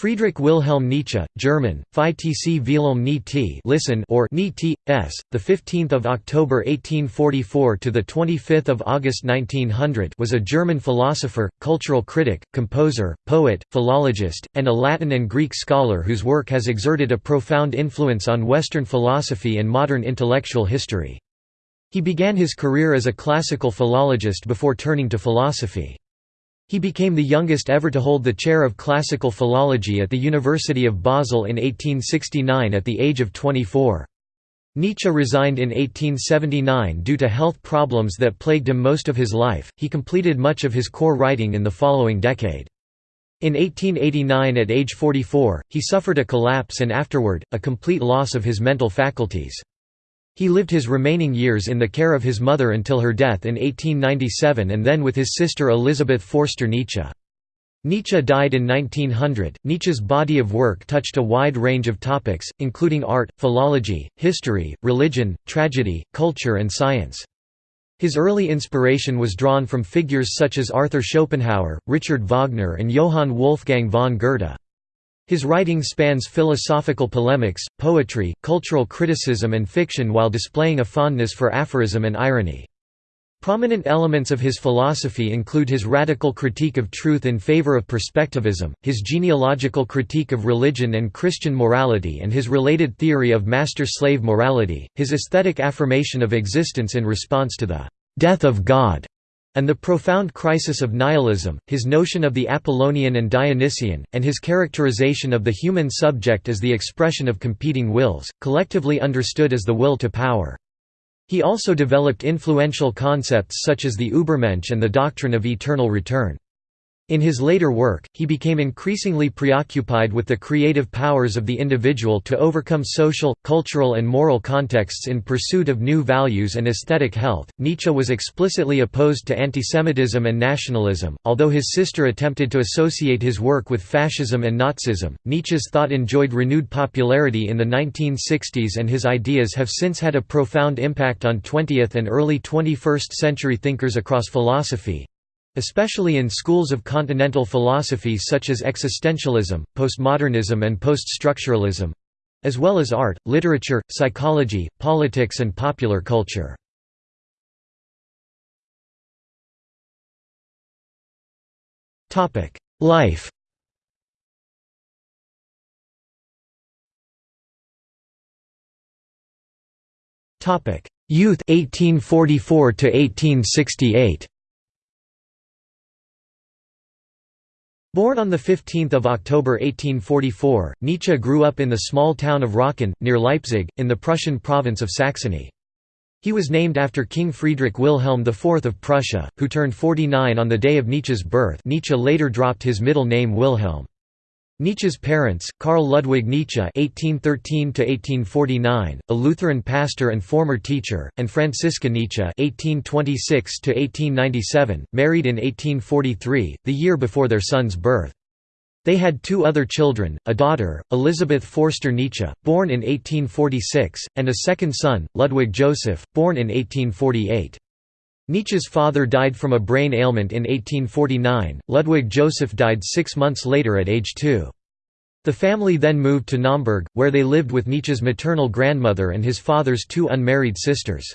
Friedrich Wilhelm Nietzsche, German, tc Wilhelm Nietzsche listen or Nietzsche, s. the 15th of October 1844 to the 25th of August 1900 was a German philosopher, cultural critic, composer, poet, philologist, and a Latin and Greek scholar whose work has exerted a profound influence on Western philosophy and modern intellectual history. He began his career as a classical philologist before turning to philosophy. He became the youngest ever to hold the chair of classical philology at the University of Basel in 1869 at the age of 24. Nietzsche resigned in 1879 due to health problems that plagued him most of his life. He completed much of his core writing in the following decade. In 1889 at age 44, he suffered a collapse and afterward, a complete loss of his mental faculties. He lived his remaining years in the care of his mother until her death in 1897 and then with his sister Elisabeth Forster Nietzsche. Nietzsche died in 1900. Nietzsche's body of work touched a wide range of topics, including art, philology, history, religion, tragedy, culture, and science. His early inspiration was drawn from figures such as Arthur Schopenhauer, Richard Wagner, and Johann Wolfgang von Goethe. His writing spans philosophical polemics, poetry, cultural criticism and fiction while displaying a fondness for aphorism and irony. Prominent elements of his philosophy include his radical critique of truth in favor of perspectivism, his genealogical critique of religion and Christian morality and his related theory of master-slave morality, his aesthetic affirmation of existence in response to the «death of God» and the profound crisis of nihilism, his notion of the Apollonian and Dionysian, and his characterization of the human subject as the expression of competing wills, collectively understood as the will to power. He also developed influential concepts such as the Übermensch and the doctrine of eternal return. In his later work, he became increasingly preoccupied with the creative powers of the individual to overcome social, cultural, and moral contexts in pursuit of new values and aesthetic health. Nietzsche was explicitly opposed to antisemitism and nationalism, although his sister attempted to associate his work with fascism and Nazism. Nietzsche's thought enjoyed renewed popularity in the 1960s, and his ideas have since had a profound impact on 20th and early 21st century thinkers across philosophy, especially in schools of continental philosophy such as existentialism, postmodernism and poststructuralism as well as art, literature, psychology, politics and popular culture. Life Youth 1844 to 1868 Born on 15 October 1844, Nietzsche grew up in the small town of Rocken, near Leipzig, in the Prussian province of Saxony. He was named after King Friedrich Wilhelm IV of Prussia, who turned 49 on the day of Nietzsche's birth Nietzsche later dropped his middle name Wilhelm. Nietzsche's parents, Karl Ludwig Nietzsche (1813–1849), a Lutheran pastor and former teacher, and Franziska Nietzsche (1826–1897), married in 1843, the year before their son's birth. They had two other children, a daughter, Elisabeth Forster Nietzsche, born in 1846, and a second son, Ludwig Joseph, born in 1848. Nietzsche's father died from a brain ailment in 1849, Ludwig Joseph died six months later at age two. The family then moved to Naumburg, where they lived with Nietzsche's maternal grandmother and his father's two unmarried sisters.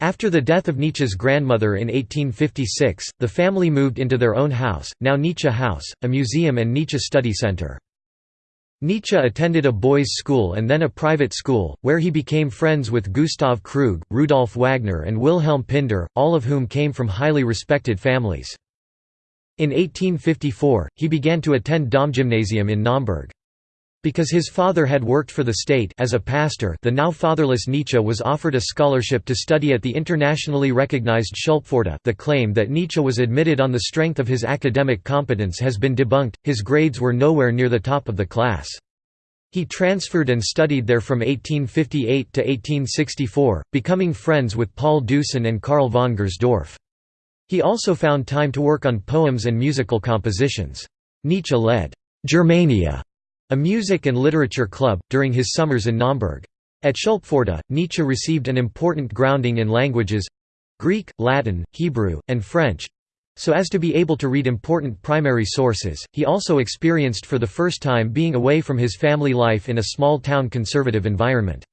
After the death of Nietzsche's grandmother in 1856, the family moved into their own house, now Nietzsche House, a museum and Nietzsche study center. Nietzsche attended a boys' school and then a private school, where he became friends with Gustav Krug, Rudolf Wagner and Wilhelm Pinder, all of whom came from highly respected families. In 1854, he began to attend Domgymnasium in Naumburg. Because his father had worked for the state as a pastor the now fatherless Nietzsche was offered a scholarship to study at the internationally recognized Schulpforta the claim that Nietzsche was admitted on the strength of his academic competence has been debunked, his grades were nowhere near the top of the class. He transferred and studied there from 1858 to 1864, becoming friends with Paul Deussen and Karl von Gersdorff. He also found time to work on poems and musical compositions. Nietzsche led Germania a music and literature club, during his summers in Naumburg. At Schulpforta, Nietzsche received an important grounding in languages—Greek, Latin, Hebrew, and French, So as to be able to read important primary sources, he also experienced for the first time being away from his family life in a small-town conservative environment.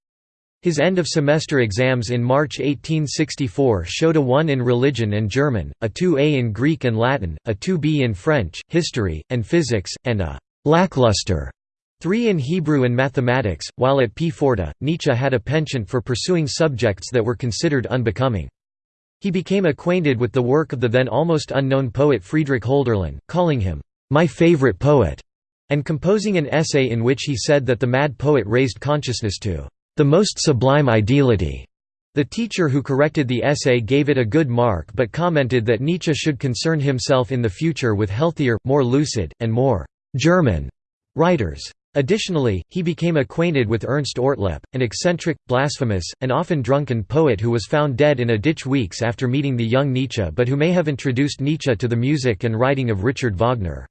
His end-of-semester exams in March 1864 showed a 1 in religion and German, a 2A in Greek and Latin, a 2B in French, history, and physics, and a «lackluster» 3 in Hebrew and mathematics, while at Pforta, Nietzsche had a penchant for pursuing subjects that were considered unbecoming. He became acquainted with the work of the then almost unknown poet Friedrich Hölderlin, calling him, "...my favorite poet", and composing an essay in which he said that the mad poet raised consciousness to "...the most sublime ideality." The teacher who corrected the essay gave it a good mark but commented that Nietzsche should concern himself in the future with healthier, more lucid, and more «German» writers. Additionally, he became acquainted with Ernst Ortlepp, an eccentric, blasphemous, and often drunken poet who was found dead in a ditch weeks after meeting the young Nietzsche but who may have introduced Nietzsche to the music and writing of Richard Wagner.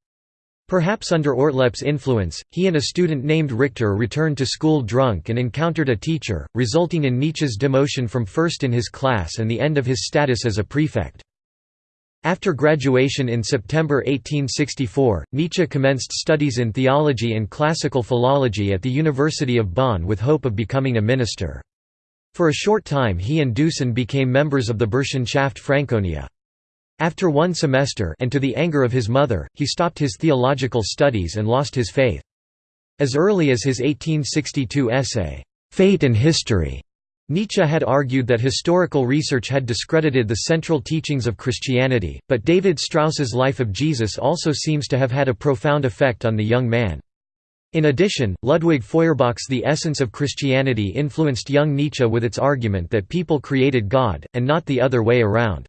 Perhaps under Ortlepp's influence, he and a student named Richter returned to school drunk and encountered a teacher, resulting in Nietzsche's demotion from first in his class and the end of his status as a prefect. After graduation in September 1864, Nietzsche commenced studies in theology and classical philology at the University of Bonn with hope of becoming a minister. For a short time he and Deussen became members of the Burschenschaft Franconia. After one semester and to the anger of his mother, he stopped his theological studies and lost his faith. As early as his 1862 essay, "'Fate and History' Nietzsche had argued that historical research had discredited the central teachings of Christianity, but David Strauss's Life of Jesus also seems to have had a profound effect on the young man. In addition, Ludwig Feuerbach's The Essence of Christianity influenced young Nietzsche with its argument that people created God, and not the other way around.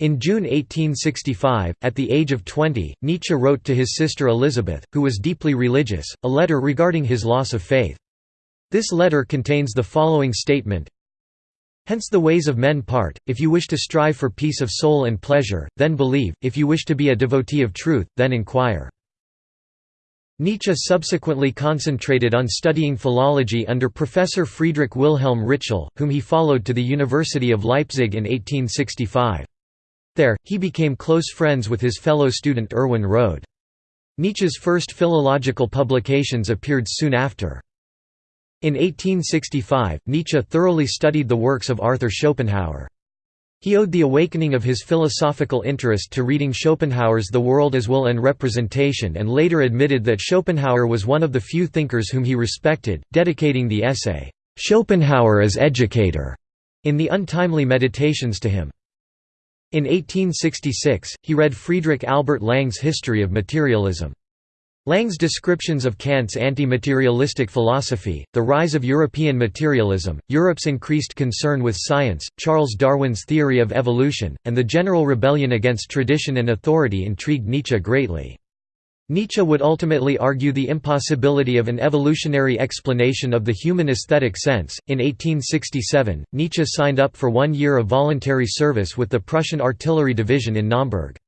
In June 1865, at the age of 20, Nietzsche wrote to his sister Elizabeth, who was deeply religious, a letter regarding his loss of faith. This letter contains the following statement Hence the ways of men part, if you wish to strive for peace of soul and pleasure, then believe, if you wish to be a devotee of truth, then inquire. Nietzsche subsequently concentrated on studying philology under Professor Friedrich Wilhelm Ritschl, whom he followed to the University of Leipzig in 1865. There, he became close friends with his fellow student Erwin Rohde. Nietzsche's first philological publications appeared soon after. In 1865, Nietzsche thoroughly studied the works of Arthur Schopenhauer. He owed the awakening of his philosophical interest to reading Schopenhauer's The World as Will and Representation and later admitted that Schopenhauer was one of the few thinkers whom he respected, dedicating the essay, "'Schopenhauer as Educator' in the Untimely Meditations to him. In 1866, he read Friedrich Albert Lang's History of Materialism. Lang's descriptions of Kant's anti-materialistic philosophy, the rise of European materialism, Europe's increased concern with science, Charles Darwin's theory of evolution, and the general rebellion against tradition and authority intrigued Nietzsche greatly. Nietzsche would ultimately argue the impossibility of an evolutionary explanation of the human aesthetic sense. In 1867, Nietzsche signed up for one year of voluntary service with the Prussian Artillery Division in Naumburg.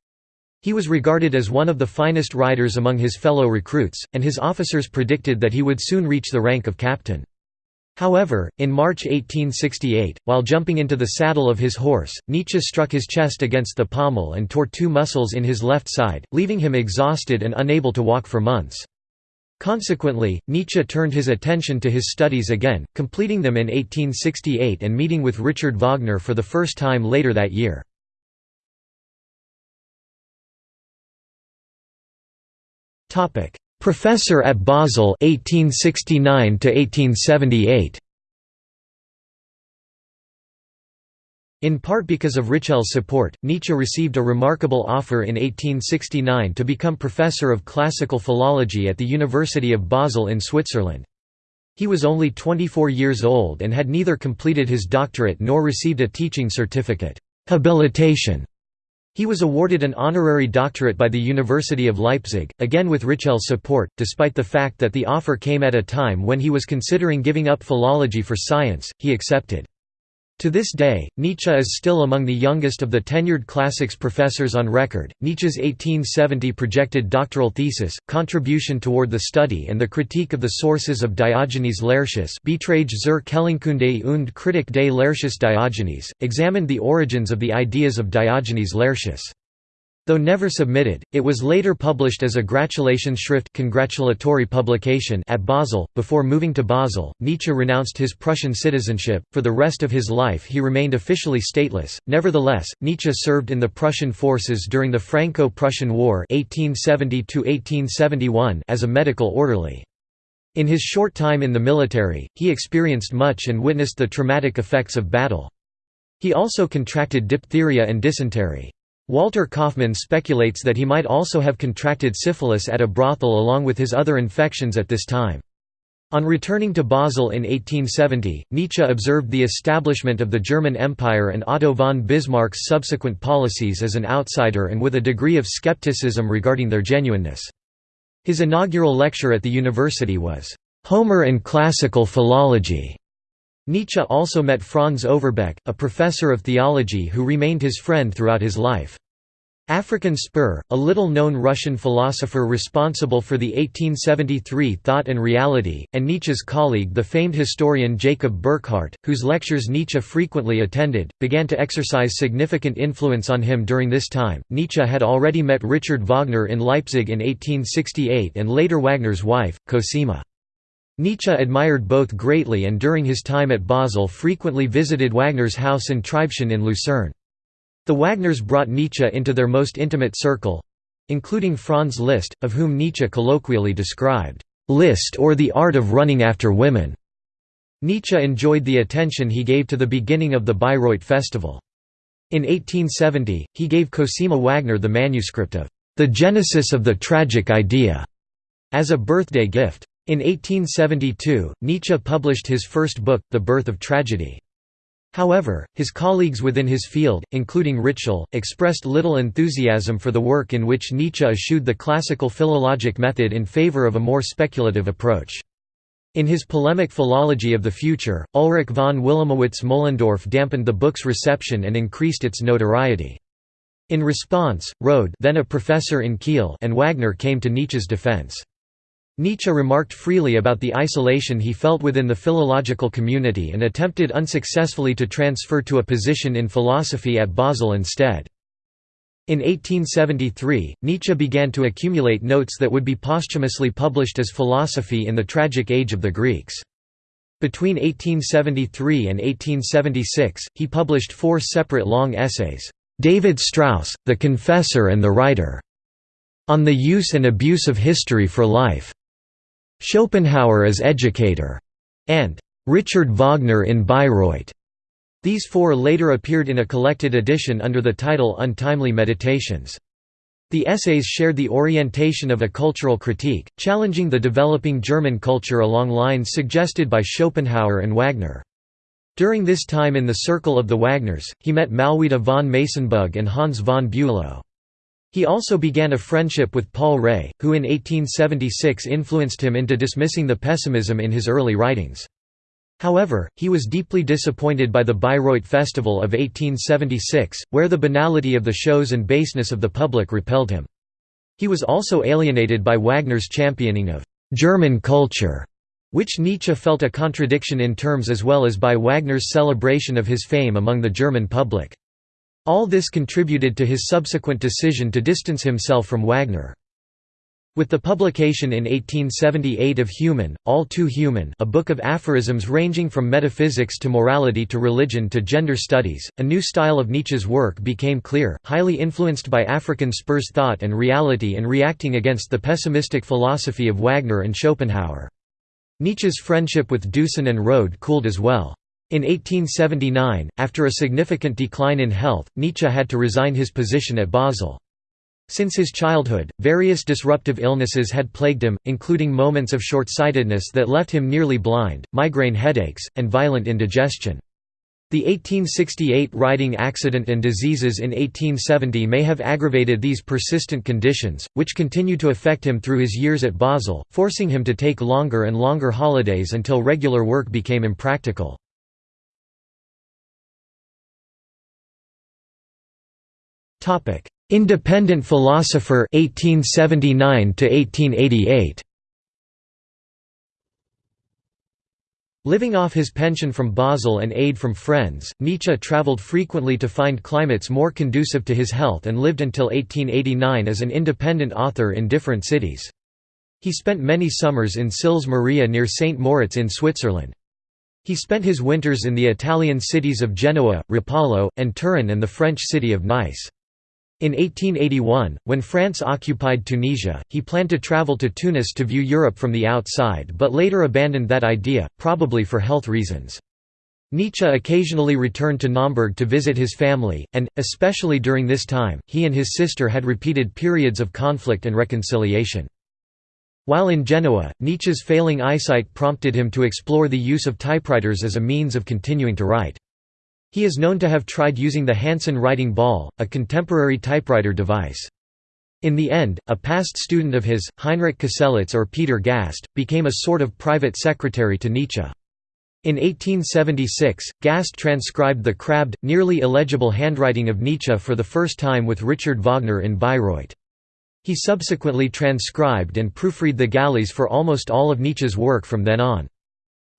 He was regarded as one of the finest riders among his fellow recruits, and his officers predicted that he would soon reach the rank of captain. However, in March 1868, while jumping into the saddle of his horse, Nietzsche struck his chest against the pommel and tore two muscles in his left side, leaving him exhausted and unable to walk for months. Consequently, Nietzsche turned his attention to his studies again, completing them in 1868 and meeting with Richard Wagner for the first time later that year. Topic: Professor at Basel 1869 to 1878. In part because of Ritschl's support, Nietzsche received a remarkable offer in 1869 to become professor of classical philology at the University of Basel in Switzerland. He was only 24 years old and had neither completed his doctorate nor received a teaching certificate habilitation he was awarded an honorary doctorate by the University of Leipzig, again with Ritschl's support, despite the fact that the offer came at a time when he was considering giving up philology for science, he accepted. To this day, Nietzsche is still among the youngest of the tenured classics professors on record. Nietzsche's 1870 projected doctoral thesis, Contribution toward the Study and the Critique of the Sources of Diogenes Laertius Beiträge zur Quellenkunde und Kritik des Laertius Diogenes, examined the origins of the ideas of Diogenes Laertius. Though never submitted, it was later published as a Gratulationsschrift congratulatory publication at Basel. Before moving to Basel, Nietzsche renounced his Prussian citizenship. For the rest of his life, he remained officially stateless. Nevertheless, Nietzsche served in the Prussian forces during the Franco-Prussian War (1870–1871) as a medical orderly. In his short time in the military, he experienced much and witnessed the traumatic effects of battle. He also contracted diphtheria and dysentery. Walter Kaufmann speculates that he might also have contracted syphilis at a brothel along with his other infections at this time. On returning to Basel in 1870, Nietzsche observed the establishment of the German Empire and Otto von Bismarck's subsequent policies as an outsider and with a degree of skepticism regarding their genuineness. His inaugural lecture at the university was, "'Homer and Classical Philology' Nietzsche also met Franz Overbeck, a professor of theology who remained his friend throughout his life. Afrikan Spir, a little-known Russian philosopher responsible for the 1873 Thought and Reality, and Nietzsche's colleague the famed historian Jacob Burckhardt, whose lectures Nietzsche frequently attended, began to exercise significant influence on him during this time. Nietzsche had already met Richard Wagner in Leipzig in 1868 and later Wagner's wife, Cosima. Nietzsche admired both greatly and during his time at Basel frequently visited Wagner's house in Tribschen in Lucerne. The Wagners brought Nietzsche into their most intimate circle—including Franz Liszt, of whom Nietzsche colloquially described, "'Liszt or the art of running after women'". Nietzsche enjoyed the attention he gave to the beginning of the Bayreuth Festival. In 1870, he gave Cosima Wagner the manuscript of "'The Genesis of the Tragic Idea' as a birthday gift. In 1872, Nietzsche published his first book, The Birth of Tragedy. However, his colleagues within his field, including Ritschl, expressed little enthusiasm for the work in which Nietzsche eschewed the classical philologic method in favor of a more speculative approach. In his polemic Philology of the Future, Ulrich von Wilamowitz-Moellendorff dampened the book's reception and increased its notoriety. In response, Rohde then a professor in Kiel and Wagner came to Nietzsche's defense. Nietzsche remarked freely about the isolation he felt within the philological community and attempted unsuccessfully to transfer to a position in philosophy at Basel instead. In 1873, Nietzsche began to accumulate notes that would be posthumously published as Philosophy in the Tragic Age of the Greeks. Between 1873 and 1876, he published four separate long essays, "'David Strauss, The Confessor and the Writer' on the use and abuse of history for life' Schopenhauer as educator, and Richard Wagner in Bayreuth. These four later appeared in a collected edition under the title Untimely Meditations. The essays shared the orientation of a cultural critique, challenging the developing German culture along lines suggested by Schopenhauer and Wagner. During this time in the circle of the Wagners, he met Malwida von Meysenbug and Hans von Bülow. He also began a friendship with Paul Rée, who in 1876 influenced him into dismissing the pessimism in his early writings. However, he was deeply disappointed by the Bayreuth Festival of 1876, where the banality of the shows and baseness of the public repelled him. He was also alienated by Wagner's championing of «German culture», which Nietzsche felt a contradiction in terms as well as by Wagner's celebration of his fame among the German public. All this contributed to his subsequent decision to distance himself from Wagner. With the publication in 1878 of Human, All Too Human a book of aphorisms ranging from metaphysics to morality to religion to gender studies, a new style of Nietzsche's work became clear, highly influenced by Afrikan Spir's thought and reality and reacting against the pessimistic philosophy of Wagner and Schopenhauer. Nietzsche's friendship with Deussen and Rohde cooled as well. In 1879, after a significant decline in health, Nietzsche had to resign his position at Basel. Since his childhood, various disruptive illnesses had plagued him, including moments of short-sightedness that left him nearly blind, migraine headaches, and violent indigestion. The 1868 riding accident and diseases in 1870 may have aggravated these persistent conditions, which continued to affect him through his years at Basel, forcing him to take longer and longer holidays until regular work became impractical. Topic: Independent philosopher 1879 to 1888. Living off his pension from Basel and aid from friends, Nietzsche traveled frequently to find climates more conducive to his health and lived until 1889 as an independent author in different cities. He spent many summers in Sils Maria near St. Moritz in Switzerland. He spent his winters in the Italian cities of Genoa, Rapallo, and Turin and the French city of Nice. In 1881, when France occupied Tunisia, he planned to travel to Tunis to view Europe from the outside but later abandoned that idea, probably for health reasons. Nietzsche occasionally returned to Naumburg to visit his family, and, especially during this time, he and his sister had repeated periods of conflict and reconciliation. While in Genoa, Nietzsche's failing eyesight prompted him to explore the use of typewriters as a means of continuing to write. He is known to have tried using the Hansen writing ball, a contemporary typewriter device. In the end, a past student of his, Heinrich Köselitz or Peter Gast, became a sort of private secretary to Nietzsche. In 1876, Gast transcribed the crabbed, nearly illegible handwriting of Nietzsche for the first time with Richard Wagner in Bayreuth. He subsequently transcribed and proofread the galleys for almost all of Nietzsche's work from then on.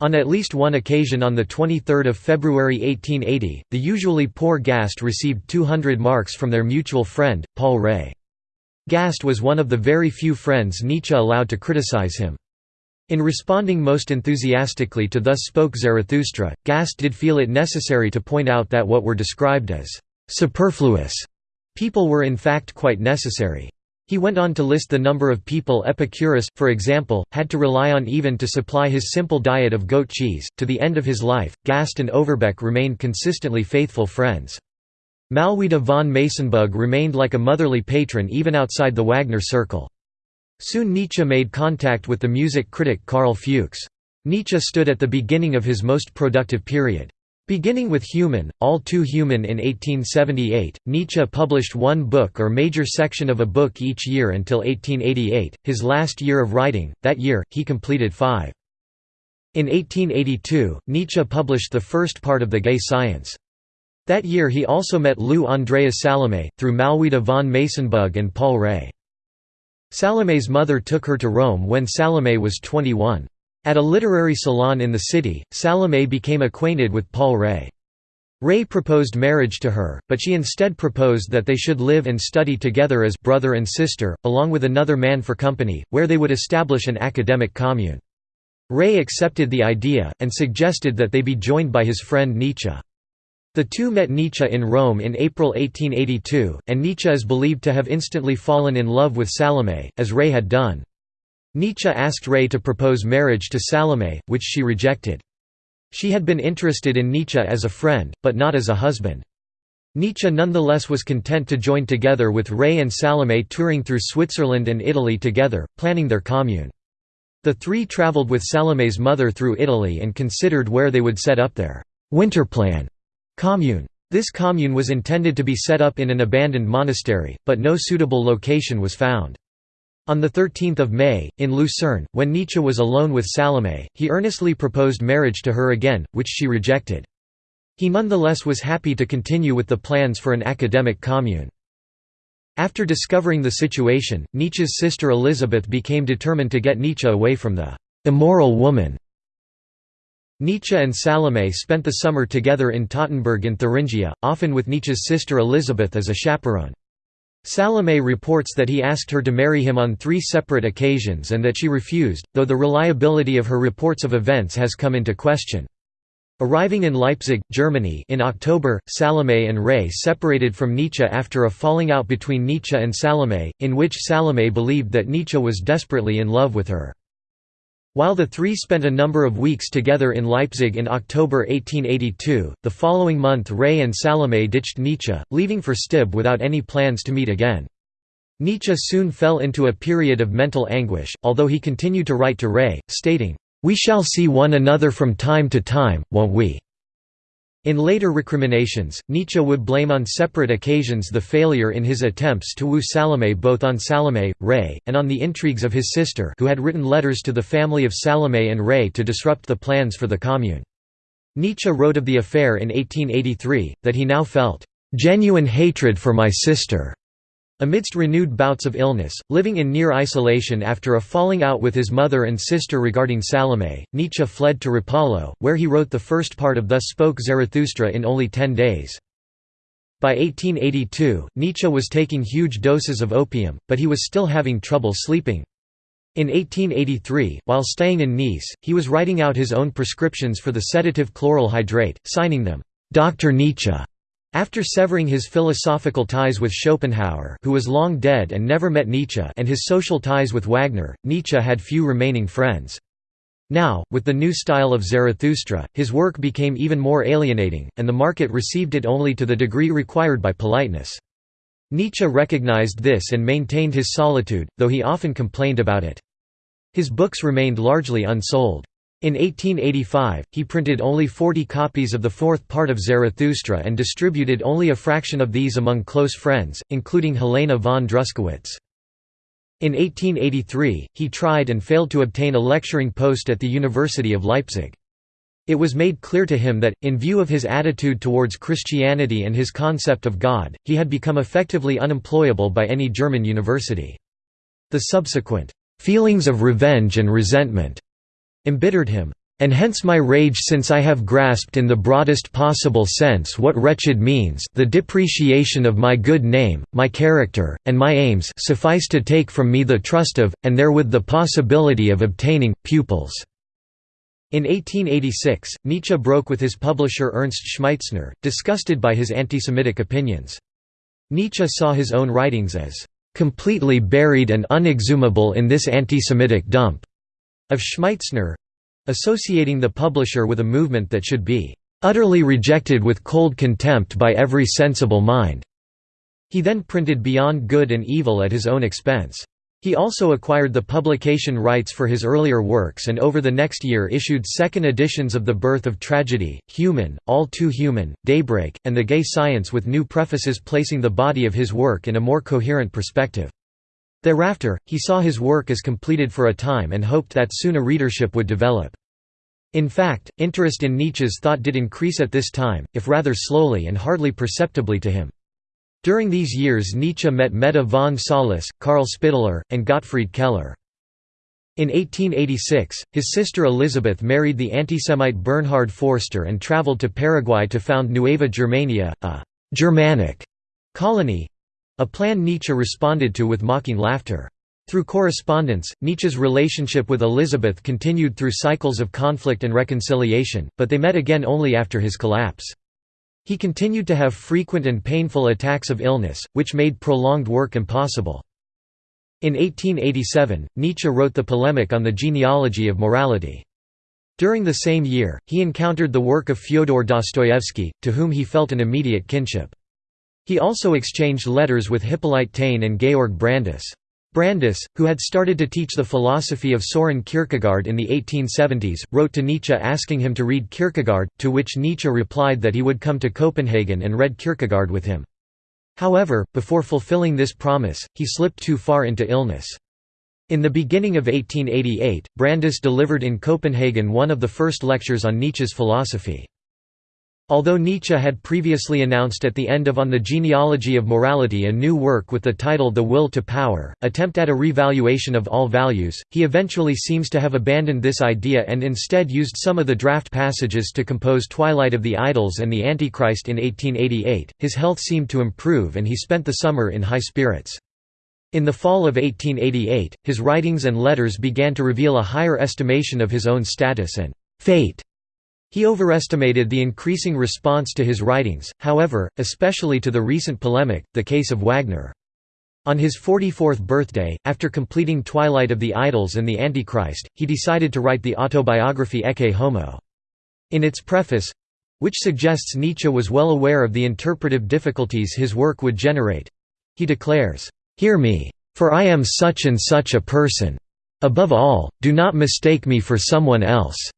On at least one occasion on 23 February 1880, the usually poor Gast received 200 marks from their mutual friend, Paul Rée. Gast was one of the very few friends Nietzsche allowed to criticize him. In responding most enthusiastically to Thus Spoke Zarathustra, Gast did feel it necessary to point out that what were described as «superfluous» people were in fact quite necessary. He went on to list the number of people Epicurus, for example, had to rely on even to supply his simple diet of goat cheese. To the end of his life, Gast and Overbeck remained consistently faithful friends. Malwida von Meysenbug remained like a motherly patron even outside the Wagner circle. Soon Nietzsche made contact with the music critic Carl Fuchs. Nietzsche stood at the beginning of his most productive period. Beginning with Human, All Too Human in 1878, Nietzsche published one book or major section of a book each year until 1888, his last year of writing. That year, he completed five. In 1882, Nietzsche published the first part of The Gay Science. That year he also met Lou Andreas Salome, through Malwida von Meysenbug and Paul Rée. Salome's mother took her to Rome when Salome was 21. At a literary salon in the city, Salome became acquainted with Paul Rée. Rée proposed marriage to her, but she instead proposed that they should live and study together as brother and sister, along with another man for company, where they would establish an academic commune. Rée accepted the idea, and suggested that they be joined by his friend Nietzsche. The two met Nietzsche in Rome in April 1882, and Nietzsche is believed to have instantly fallen in love with Salome, as Rée had done. Nietzsche asked Rée to propose marriage to Salome, which she rejected. She had been interested in Nietzsche as a friend, but not as a husband. Nietzsche nonetheless was content to join together with Rée and Salome touring through Switzerland and Italy together, planning their commune. The three traveled with Salome's mother through Italy and considered where they would set up their «winterplan» commune. This commune was intended to be set up in an abandoned monastery, but no suitable location was found. On 13 May, in Lucerne, when Nietzsche was alone with Salome, he earnestly proposed marriage to her again, which she rejected. He nonetheless was happy to continue with the plans for an academic commune. After discovering the situation, Nietzsche's sister Elizabeth became determined to get Nietzsche away from the «immoral woman». Nietzsche and Salome spent the summer together in Tautenburg in Thuringia, often with Nietzsche's sister Elizabeth as a chaperone. Salome reports that he asked her to marry him on three separate occasions and that she refused, though the reliability of her reports of events has come into question. Arriving in Leipzig, Germany in October, Salome and Rée separated from Nietzsche after a falling out between Nietzsche and Salome, in which Salome believed that Nietzsche was desperately in love with her. While the three spent a number of weeks together in Leipzig in October 1882, the following month Rée and Salome ditched Nietzsche, leaving for Stibbe without any plans to meet again. Nietzsche soon fell into a period of mental anguish, although he continued to write to Rée, stating, "'We shall see one another from time to time, won't we?' In later recriminations, Nietzsche would blame on separate occasions the failure in his attempts to woo Salome both on Salome, Rée, and on the intrigues of his sister who had written letters to the family of Salome and Rée to disrupt the plans for the commune. Nietzsche wrote of the affair in 1883, that he now felt, "...genuine hatred for my sister." Amidst renewed bouts of illness, living in near isolation after a falling out with his mother and sister regarding Salome, Nietzsche fled to Rapallo, where he wrote the first part of Thus Spoke Zarathustra in only ten days. By 1882, Nietzsche was taking huge doses of opium, but he was still having trouble sleeping. In 1883, while staying in Nice, he was writing out his own prescriptions for the sedative chloral hydrate, signing them, Dr. Nietzsche. After severing his philosophical ties with Schopenhauer who was long dead and never met Nietzsche and his social ties with Wagner, Nietzsche had few remaining friends. Now, with the new style of Zarathustra, his work became even more alienating, and the market received it only to the degree required by politeness. Nietzsche recognized this and maintained his solitude, though he often complained about it. His books remained largely unsold. In 1885, he printed only 40 copies of the fourth part of Zarathustra and distributed only a fraction of these among close friends, including Helena von Druskowitz. In 1883, he tried and failed to obtain a lecturing post at the University of Leipzig. It was made clear to him that, in view of his attitude towards Christianity and his concept of God, he had become effectively unemployable by any German university. The subsequent feelings of revenge and resentment embittered him. And hence my rage since I have grasped in the broadest possible sense what wretched means the depreciation of my good name, my character, and my aims suffice to take from me the trust of, and therewith the possibility of obtaining, pupils." In 1886, Nietzsche broke with his publisher Ernst Schmeitzner, disgusted by his antisemitic opinions. Nietzsche saw his own writings as "...completely buried and unexhumable in this antisemitic dump." Of Schmeitzner, associating the publisher with a movement that should be utterly rejected with cold contempt by every sensible mind. He then printed Beyond Good and Evil at his own expense. He also acquired the publication rights for his earlier works and over the next year issued second editions of The Birth of Tragedy, Human, All Too Human, Daybreak, and The Gay Science with new prefaces placing the body of his work in a more coherent perspective. Thereafter, he saw his work as completed for a time and hoped that soon a readership would develop. In fact, interest in Nietzsche's thought did increase at this time, if rather slowly and hardly perceptibly to him. During these years Nietzsche met Meta von Salis, Karl Spitteler, and Gottfried Keller. In 1886, his sister Elizabeth married the antisemite Bernhard Forster and traveled to Paraguay to found Nueva Germania, a «Germanic» colony, a plan Nietzsche responded to with mocking laughter. Through correspondence, Nietzsche's relationship with Elizabeth continued through cycles of conflict and reconciliation, but they met again only after his collapse. He continued to have frequent and painful attacks of illness, which made prolonged work impossible. In 1887, Nietzsche wrote the polemic on the genealogy of morality. During the same year, he encountered the work of Fyodor Dostoevsky, to whom he felt an immediate kinship. He also exchanged letters with Hippolyte Taine and Georg Brandes. Brandes, who had started to teach the philosophy of Soren Kierkegaard in the 1870s, wrote to Nietzsche asking him to read Kierkegaard, to which Nietzsche replied that he would come to Copenhagen and read Kierkegaard with him. However, before fulfilling this promise, he slipped too far into illness. In the beginning of 1888, Brandes delivered in Copenhagen one of the first lectures on Nietzsche's philosophy. Although Nietzsche had previously announced at the end of On the Genealogy of Morality a new work with the title The Will to Power, attempt at a revaluation of all values, he eventually seems to have abandoned this idea and instead used some of the draft passages to compose Twilight of the Idols and the Antichrist in 1888. His health seemed to improve and he spent the summer in high spirits. In the fall of 1888, his writings and letters began to reveal a higher estimation of his own status and fate he overestimated the increasing response to his writings, however, especially to the recent polemic, the case of Wagner. On his 44th birthday, after completing Twilight of the Idols and the Antichrist, he decided to write the autobiography Ecce Homo. In its preface—which suggests Nietzsche was well aware of the interpretive difficulties his work would generate—he declares, "'Hear me. For I am such and such a person. Above all, do not mistake me for someone else.'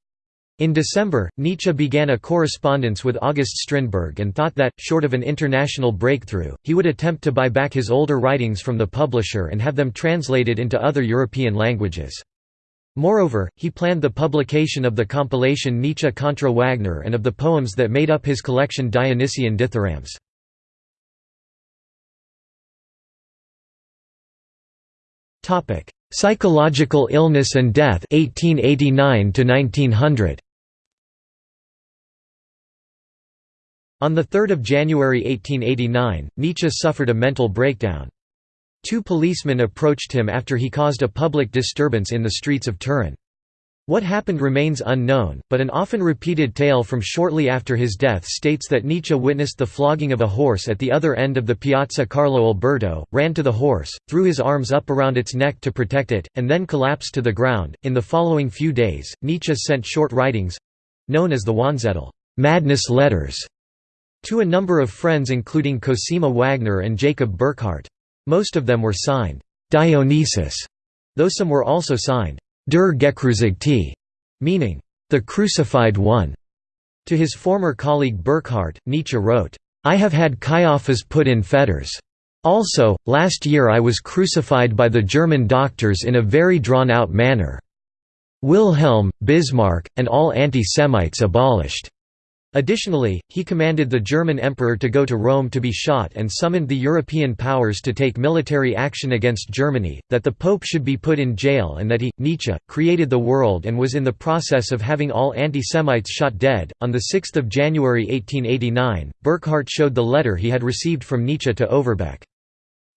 In December, Nietzsche began a correspondence with August Strindberg and thought that, short of an international breakthrough, he would attempt to buy back his older writings from the publisher and have them translated into other European languages. Moreover, he planned the publication of the compilation Nietzsche contra Wagner and of the poems that made up his collection Dionysian dithyrambs. Psychological illness and death 1889 to 1900 On 3 January 1889, Nietzsche suffered a mental breakdown. Two policemen approached him after he caused a public disturbance in the streets of Turin. What happened remains unknown, but an often repeated tale from shortly after his death states that Nietzsche witnessed the flogging of a horse at the other end of the Piazza Carlo Alberto, ran to the horse, threw his arms up around its neck to protect it, and then collapsed to the ground. In the following few days, Nietzsche sent short writings known as the Wahnzettel madness letters to a number of friends including Cosima Wagner and Jacob Burckhardt. Most of them were signed Dionysus, though some were also signed Der Gekreuzigte, meaning, the crucified one. To his former colleague Burckhardt, Nietzsche wrote, I have had Caiaphas put in fetters. Also, last year I was crucified by the German doctors in a very drawn-out manner. Wilhelm, Bismarck, and all anti-Semites abolished. Additionally, he commanded the German emperor to go to Rome to be shot and summoned the European powers to take military action against Germany, that the Pope should be put in jail and that he, Nietzsche, created the world and was in the process of having all anti-Semites shot dead. On 6 January 1889, Burckhardt showed the letter he had received from Nietzsche to Overbeck.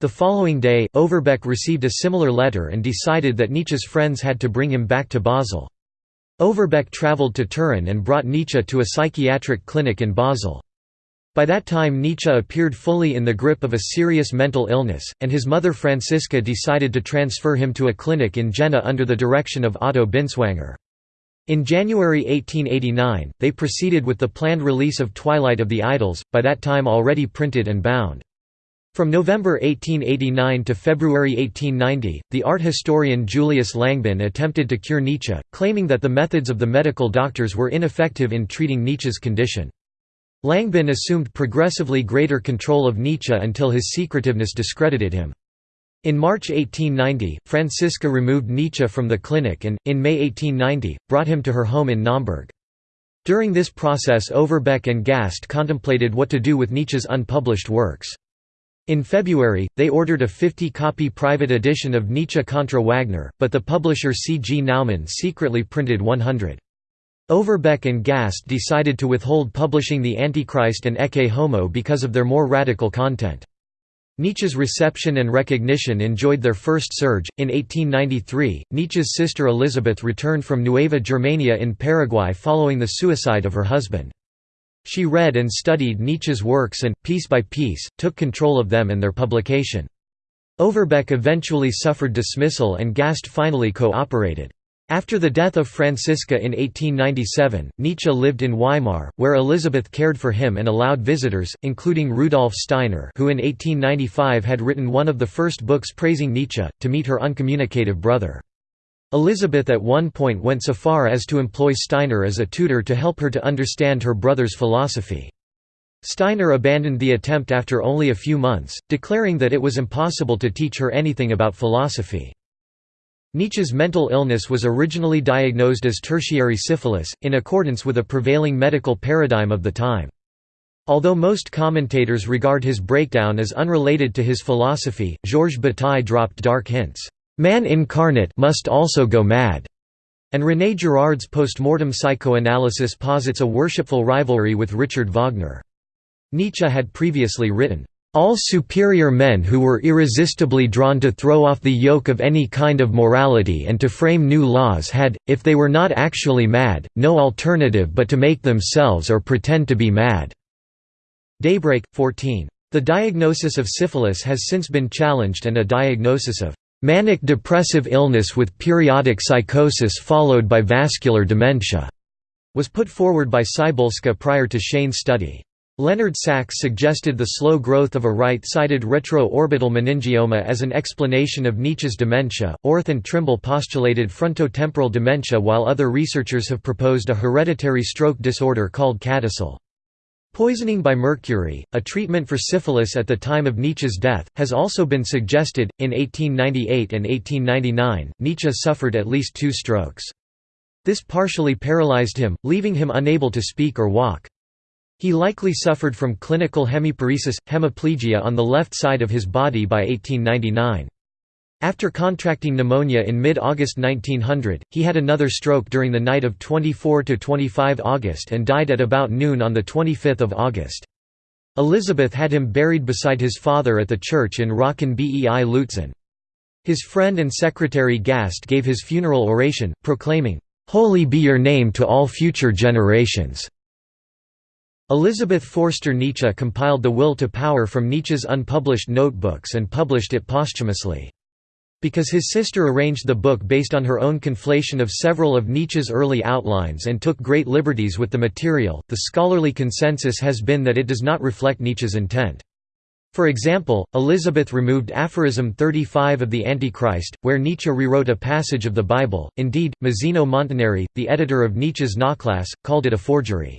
The following day, Overbeck received a similar letter and decided that Nietzsche's friends had to bring him back to Basel. Overbeck travelled to Turin and brought Nietzsche to a psychiatric clinic in Basel. By that time Nietzsche appeared fully in the grip of a serious mental illness, and his mother Franziska decided to transfer him to a clinic in Jena under the direction of Otto Binswanger. In January 1889, they proceeded with the planned release of Twilight of the Idols, by that time already printed and bound. From November 1889 to February 1890, the art historian Julius Langbehn attempted to cure Nietzsche, claiming that the methods of the medical doctors were ineffective in treating Nietzsche's condition. Langbehn assumed progressively greater control of Nietzsche until his secretiveness discredited him. In March 1890, Franziska removed Nietzsche from the clinic and, in May 1890, brought him to her home in Naumburg. During this process Overbeck and Gast contemplated what to do with Nietzsche's unpublished works. In February, they ordered a 50-copy private edition of Nietzsche contra Wagner, but the publisher C. G. Naumann secretly printed 100. Overbeck and Gast decided to withhold publishing The Antichrist and Ecce Homo because of their more radical content. Nietzsche's reception and recognition enjoyed their first surge. In 1893, Nietzsche's sister Elizabeth returned from Nueva Germania in Paraguay following the suicide of her husband. She read and studied Nietzsche's works and, piece by piece, took control of them and their publication. Overbeck eventually suffered dismissal and Gast finally cooperated. After the death of Franziska in 1897, Nietzsche lived in Weimar, where Elizabeth cared for him and allowed visitors, including Rudolf Steiner who in 1895 had written one of the first books praising Nietzsche, to meet her uncommunicative brother. Elizabeth at one point went so far as to employ Steiner as a tutor to help her to understand her brother's philosophy. Steiner abandoned the attempt after only a few months, declaring that it was impossible to teach her anything about philosophy. Nietzsche's mental illness was originally diagnosed as tertiary syphilis, in accordance with a prevailing medical paradigm of the time. Although most commentators regard his breakdown as unrelated to his philosophy, Georges Bataille dropped dark hints. Man incarnate must also go mad. And René Girard's post-mortem psychoanalysis posits a worshipful rivalry with Richard Wagner. Nietzsche had previously written, all superior men who were irresistibly drawn to throw off the yoke of any kind of morality and to frame new laws had, if they were not actually mad, no alternative but to make themselves or pretend to be mad." Daybreak, 14. The diagnosis of syphilis has since been challenged and a diagnosis of Manic depressive illness with periodic psychosis followed by vascular dementia was put forward by Cybulska prior to Schain's study. Leonard Sax suggested the slow growth of a right-sided retroorbital meningioma as an explanation of Nietzsche's dementia. Orth and Trimble postulated frontotemporal dementia while other researchers have proposed a hereditary stroke disorder called CADASIL. Poisoning by mercury, a treatment for syphilis at the time of Nietzsche's death, has also been suggested. In 1898 and 1899, Nietzsche suffered at least two strokes. This partially paralyzed him, leaving him unable to speak or walk. He likely suffered from clinical hemiparesis, hemiplegia on the left side of his body by 1899. After contracting pneumonia in mid-August 1900, he had another stroke during the night of 24–25 August and died at about noon on 25 August. Elizabeth had him buried beside his father at the church in Rocken bei Lutzen. His friend and secretary Gast gave his funeral oration, proclaiming, "'Holy be your name to all future generations'". Elizabeth Forster Nietzsche compiled the Will to Power from Nietzsche's unpublished notebooks and published it posthumously. Because his sister arranged the book based on her own conflation of several of Nietzsche's early outlines and took great liberties with the material, the scholarly consensus has been that it does not reflect Nietzsche's intent. For example, Elizabeth removed aphorism 35 of the Antichrist, where Nietzsche rewrote a passage of the Bible. Indeed, Mazzino Montinari, the editor of Nietzsche's Nachlass, called it a forgery.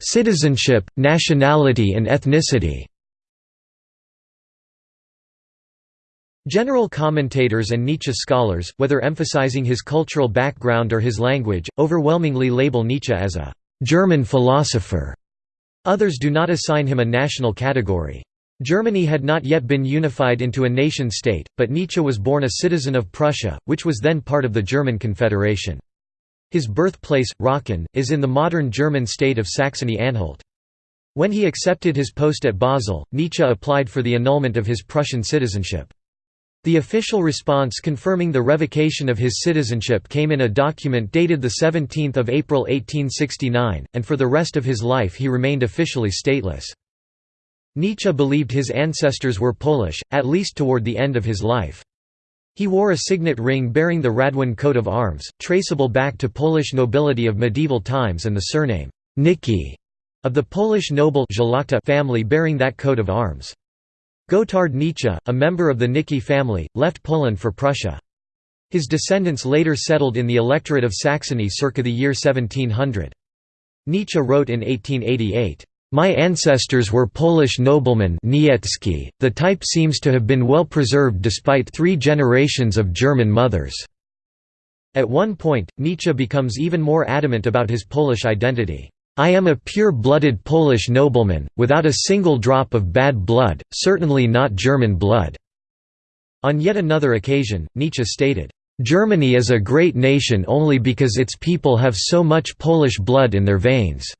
Citizenship, nationality and ethnicity General commentators and Nietzsche scholars, whether emphasizing his cultural background or his language, overwhelmingly label Nietzsche as a «German philosopher». Others do not assign him a national category. Germany had not yet been unified into a nation-state, but Nietzsche was born a citizen of Prussia, which was then part of the German Confederation. His birthplace, Röcken, is in the modern German state of Saxony-Anhalt. When he accepted his post at Basel, Nietzsche applied for the annulment of his Prussian citizenship. The official response confirming the revocation of his citizenship came in a document dated 17 April 1869, and for the rest of his life he remained officially stateless. Nietzsche believed his ancestors were Polish, at least toward the end of his life. He wore a signet ring bearing the Radwan coat of arms, traceable back to Polish nobility of medieval times and the surname Nicki of the Polish noble family bearing that coat of arms. Gotthard Nietzsche, a member of the Nicki family, left Poland for Prussia. His descendants later settled in the electorate of Saxony circa the year 1700. Nietzsche wrote in 1888, my ancestors were Polish noblemen Niecki. the type seems to have been well preserved despite three generations of German mothers. At one point, Nietzsche becomes even more adamant about his Polish identity. I am a pure-blooded Polish nobleman, without a single drop of bad blood, certainly not German blood." On yet another occasion, Nietzsche stated, "...Germany is a great nation only because its people have so much Polish blood in their veins."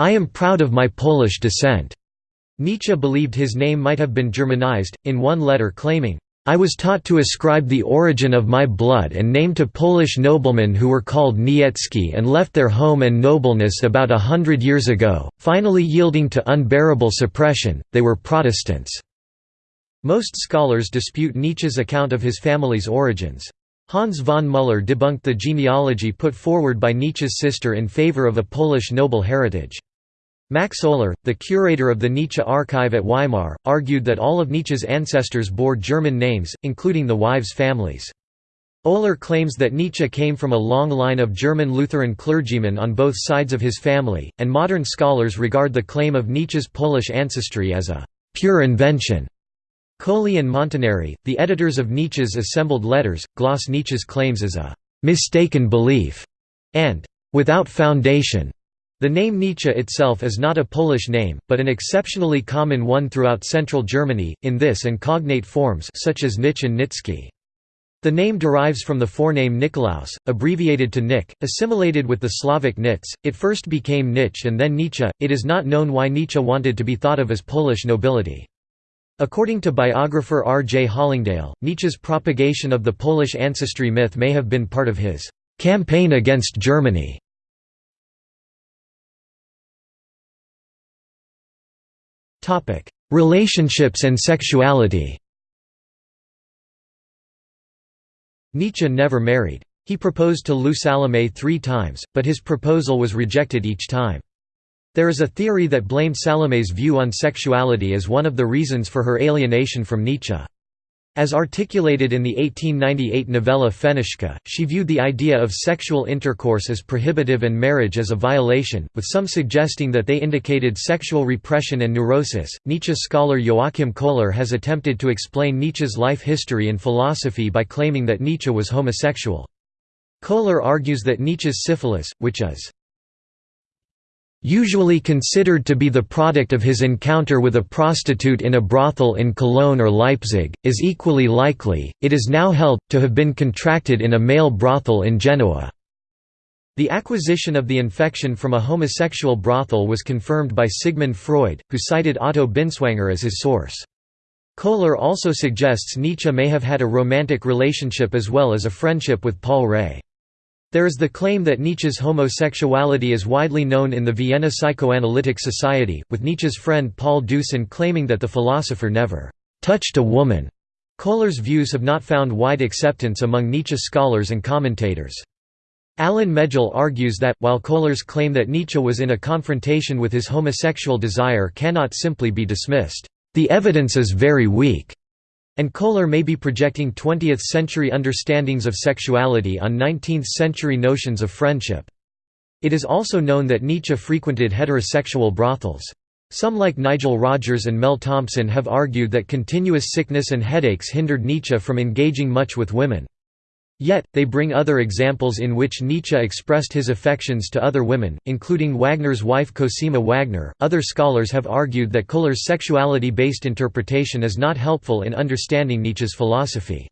I am proud of my Polish descent." Nietzsche believed his name might have been Germanized, in one letter claiming, I was taught to ascribe the origin of my blood and name to Polish noblemen who were called Niecki and left their home and nobleness about a hundred years ago, finally yielding to unbearable suppression, they were Protestants." Most scholars dispute Nietzsche's account of his family's origins. Hans von Müller debunked the genealogy put forward by Nietzsche's sister in favor of a Polish noble heritage. Max Oehler, the curator of the Nietzsche archive at Weimar, argued that all of Nietzsche's ancestors bore German names, including the wives' families. Oehler claims that Nietzsche came from a long line of German Lutheran clergymen on both sides of his family, and modern scholars regard the claim of Nietzsche's Polish ancestry as a «pure invention». Colli and Montinari, the editors of Nietzsche's assembled letters, gloss Nietzsche's claims as a «mistaken belief» and «without foundation». The name Nietzsche itself is not a Polish name, but an exceptionally common one throughout central Germany, in this and cognate forms such as Nitsche and Nitzke. The name derives from the forename Nikolaus, abbreviated to Nick, assimilated with the Slavic Nitz. It first became Nitsche and then Nietzsche. It is not known why Nietzsche wanted to be thought of as Polish nobility. According to biographer R. J. Hollingdale, Nietzsche's propagation of the Polish ancestry myth may have been part of his campaign against Germany. Relationships and sexuality Nietzsche never married. He proposed to Lou Salomé three times, but his proposal was rejected each time. There is a theory that blamed Salomé's view on sexuality as one of the reasons for her alienation from Nietzsche. As articulated in the 1898 novella Fenitschka, she viewed the idea of sexual intercourse as prohibitive and marriage as a violation, with some suggesting that they indicated sexual repression and neurosis. Nietzsche scholar Joachim Köhler has attempted to explain Nietzsche's life history and philosophy by claiming that Nietzsche was homosexual. Köhler argues that Nietzsche's syphilis, which is usually considered to be the product of his encounter with a prostitute in a brothel in Cologne or Leipzig, is equally likely, it is now held, to have been contracted in a male brothel in Genoa. The acquisition of the infection from a homosexual brothel was confirmed by Sigmund Freud, who cited Otto Binswanger as his source. Köhler also suggests Nietzsche may have had a romantic relationship as well as a friendship with Paul Rée. There is the claim that Nietzsche's homosexuality is widely known in the Vienna Psychoanalytic Society, with Nietzsche's friend Paul Deussen claiming that the philosopher never touched a woman. Köhler's views have not found wide acceptance among Nietzsche scholars and commentators. Alan Megill argues that, while Köhler's claim that Nietzsche was in a confrontation with his homosexual desire cannot simply be dismissed, the evidence is very weak, and Köhler may be projecting 20th-century understandings of sexuality on 19th-century notions of friendship. It is also known that Nietzsche frequented heterosexual brothels. Some like Nigel Rogers and Mel Thompson have argued that continuous sickness and headaches hindered Nietzsche from engaging much with women. Yet, they bring other examples in which Nietzsche expressed his affections to other women, including Wagner's wife Cosima Wagner. Other scholars have argued that Köhler's sexuality based interpretation is not helpful in understanding Nietzsche's philosophy.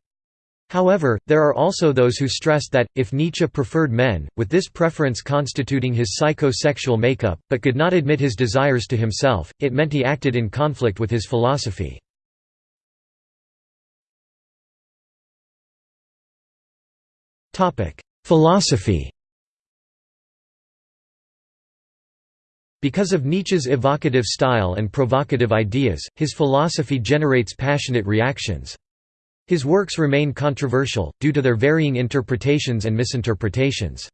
However, there are also those who stress that, if Nietzsche preferred men, with this preference constituting his psycho-sexual makeup, but could not admit his desires to himself, it meant he acted in conflict with his philosophy. Philosophy Because of Nietzsche's evocative style and provocative ideas, his philosophy generates passionate reactions. His works remain controversial, due to their varying interpretations and misinterpretations.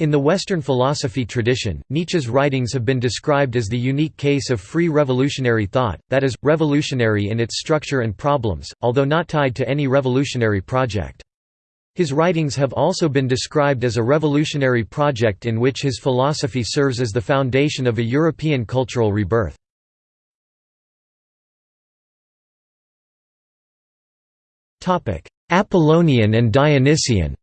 In the Western philosophy tradition, Nietzsche's writings have been described as the unique case of free revolutionary thought, that is, revolutionary in its structure and problems, although not tied to any revolutionary project. His writings have also been described as a revolutionary project in which his philosophy serves as the foundation of a European cultural rebirth. Apollonian and Dionysian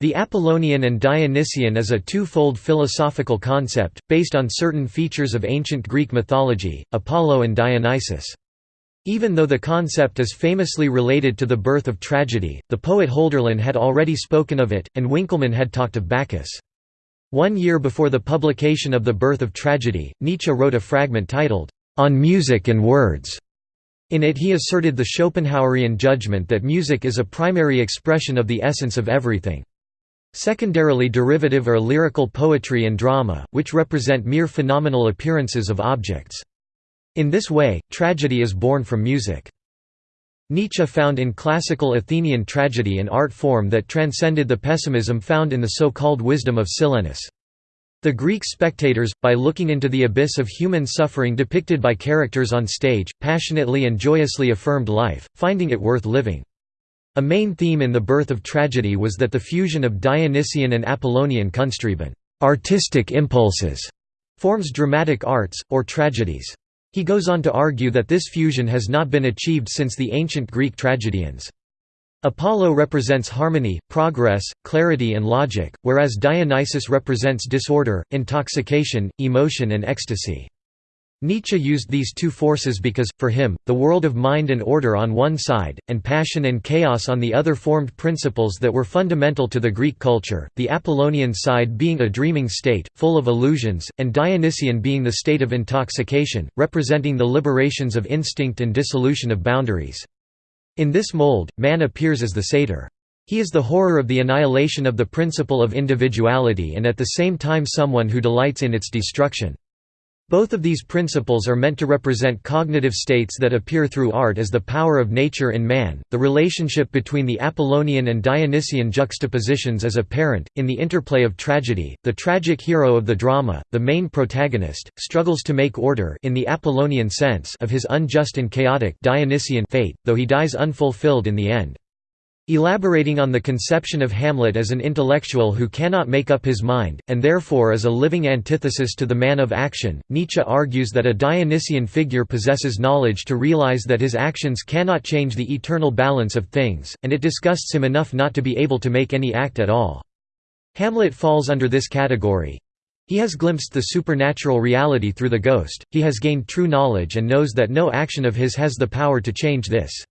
The Apollonian and Dionysian is a two-fold philosophical concept, based on certain features of ancient Greek mythology, Apollo and Dionysus. Even though the concept is famously related to the birth of tragedy, the poet Hölderlin had already spoken of it, and Winckelmann had talked of Bacchus. One year before the publication of The Birth of Tragedy, Nietzsche wrote a fragment titled, On Music and Words. In it he asserted the Schopenhauerian judgment that music is a primary expression of the essence of everything. Secondarily derivative are lyrical poetry and drama, which represent mere phenomenal appearances of objects. In this way, tragedy is born from music. Nietzsche found in classical Athenian tragedy an art form that transcended the pessimism found in the so-called wisdom of Silenus. The Greek spectators, by looking into the abyss of human suffering depicted by characters on stage, passionately and joyously affirmed life, finding it worth living. A main theme in the birth of tragedy was that the fusion of Dionysian and Apollonian Kunsttriebe artistic impulses, forms dramatic arts, or tragedies. He goes on to argue that this fusion has not been achieved since the ancient Greek tragedians. Apollo represents harmony, progress, clarity and logic, whereas Dionysus represents disorder, intoxication, emotion and ecstasy. Nietzsche used these two forces because, for him, the world of mind and order on one side, and passion and chaos on the other formed principles that were fundamental to the Greek culture, the Apollonian side being a dreaming state, full of illusions, and Dionysian being the state of intoxication, representing the liberations of instinct and dissolution of boundaries. In this mold, man appears as the satyr. He is the horror of the annihilation of the principle of individuality and at the same time someone who delights in its destruction. Both of these principles are meant to represent cognitive states that appear through art as the power of nature in man. The relationship between the Apollonian and Dionysian juxtapositions is apparent in the interplay of tragedy. The tragic hero of the drama, the main protagonist, struggles to make order in the Apollonian sense of his unjust and chaotic Dionysian fate, though he dies unfulfilled in the end. Elaborating on the conception of Hamlet as an intellectual who cannot make up his mind, and therefore is a living antithesis to the man of action, Nietzsche argues that a Dionysian figure possesses knowledge to realize that his actions cannot change the eternal balance of things, and it disgusts him enough not to be able to make any act at all. Hamlet falls under this category. He has glimpsed the supernatural reality through the ghost, he has gained true knowledge and knows that no action of his has the power to change this.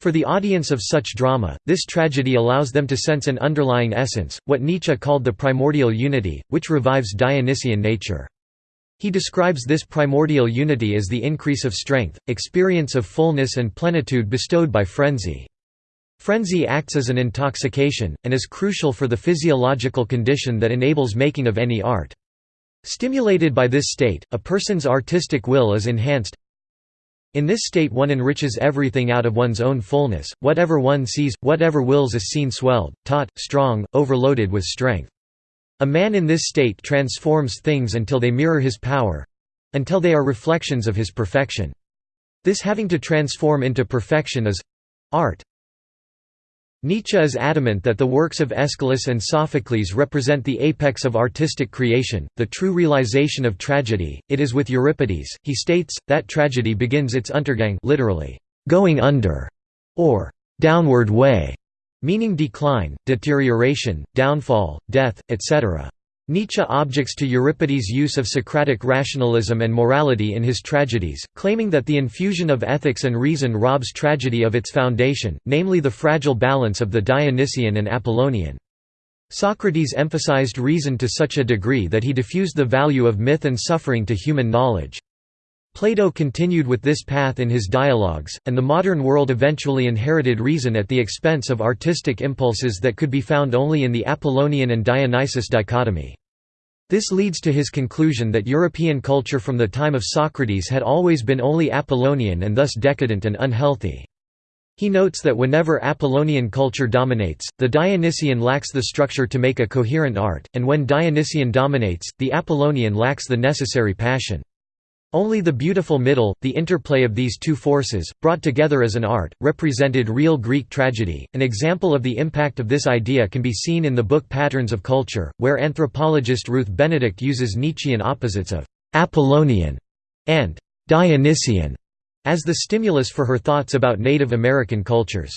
For the audience of such drama, this tragedy allows them to sense an underlying essence, what Nietzsche called the primordial unity, which revives Dionysian nature. He describes this primordial unity as the increase of strength, experience of fullness and plenitude bestowed by frenzy. Frenzy acts as an intoxication, and is crucial for the physiological condition that enables making of any art. Stimulated by this state, a person's artistic will is enhanced, in this state one enriches everything out of one's own fullness, whatever one sees, whatever wills is seen swelled, taut, strong, overloaded with strength. A man in this state transforms things until they mirror his power—until they are reflections of his perfection. This having to transform into perfection is—art. Nietzsche is adamant that the works of Aeschylus and Sophocles represent the apex of artistic creation, the true realization of tragedy. It is with Euripides, he states, that tragedy begins its untergang literally, going under, or downward way, meaning decline, deterioration, downfall, death, etc. Nietzsche objects to Euripides' use of Socratic rationalism and morality in his tragedies, claiming that the infusion of ethics and reason robs tragedy of its foundation, namely the fragile balance of the Dionysian and Apollonian. Socrates emphasized reason to such a degree that he diffused the value of myth and suffering to human knowledge. Plato continued with this path in his dialogues, and the modern world eventually inherited reason at the expense of artistic impulses that could be found only in the Apollonian and Dionysus dichotomy. This leads to his conclusion that European culture from the time of Socrates had always been only Apollonian and thus decadent and unhealthy. He notes that whenever Apollonian culture dominates, the Dionysian lacks the structure to make a coherent art, and when Dionysian dominates, the Apollonian lacks the necessary passion. Only the beautiful middle, the interplay of these two forces, brought together as an art, represented real Greek tragedy. An example of the impact of this idea can be seen in the book Patterns of Culture, where anthropologist Ruth Benedict uses Nietzschean opposites of Apollonian and Dionysian as the stimulus for her thoughts about Native American cultures.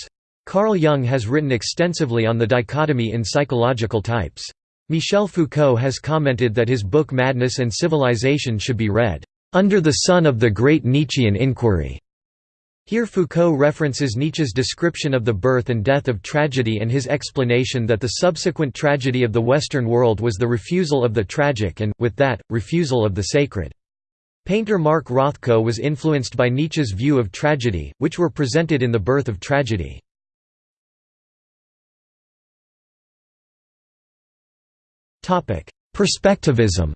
Carl Jung has written extensively on the dichotomy in psychological types. Michel Foucault has commented that his book Madness and Civilization should be read under the sun of the great Nietzschean inquiry. Here Foucault references Nietzsche's description of the birth and death of tragedy and his explanation that the subsequent tragedy of the Western world was the refusal of the tragic and, with that, refusal of the sacred. Painter Mark Rothko was influenced by Nietzsche's view of tragedy, which were presented in The Birth of Tragedy. Perspectivism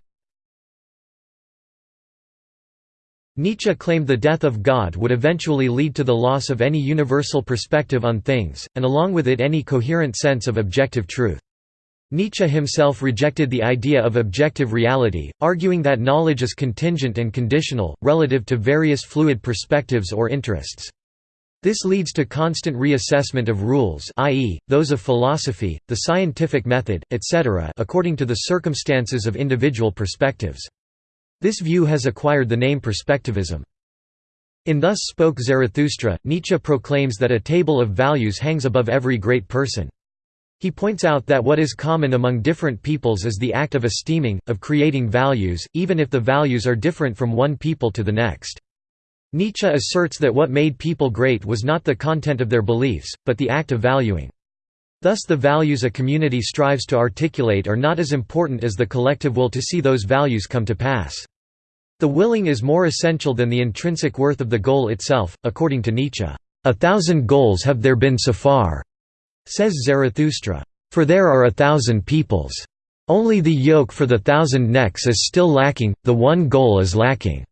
Nietzsche claimed the death of God would eventually lead to the loss of any universal perspective on things, and along with it any coherent sense of objective truth. Nietzsche himself rejected the idea of objective reality, arguing that knowledge is contingent and conditional, relative to various fluid perspectives or interests. This leads to constant reassessment of rules i.e., those of philosophy, the scientific method, etc. according to the circumstances of individual perspectives. This view has acquired the name perspectivism. In Thus Spoke Zarathustra, Nietzsche proclaims that a table of values hangs above every great person. He points out that what is common among different peoples is the act of esteeming, of creating values, even if the values are different from one people to the next. Nietzsche asserts that what made people great was not the content of their beliefs, but the act of valuing. Thus the values a community strives to articulate are not as important as the collective will to see those values come to pass. The willing is more essential than the intrinsic worth of the goal itself, according to Nietzsche. A thousand goals have there been so far, says Zarathustra. For there are a thousand peoples. Only the yoke for the thousand necks is still lacking, the one goal is lacking.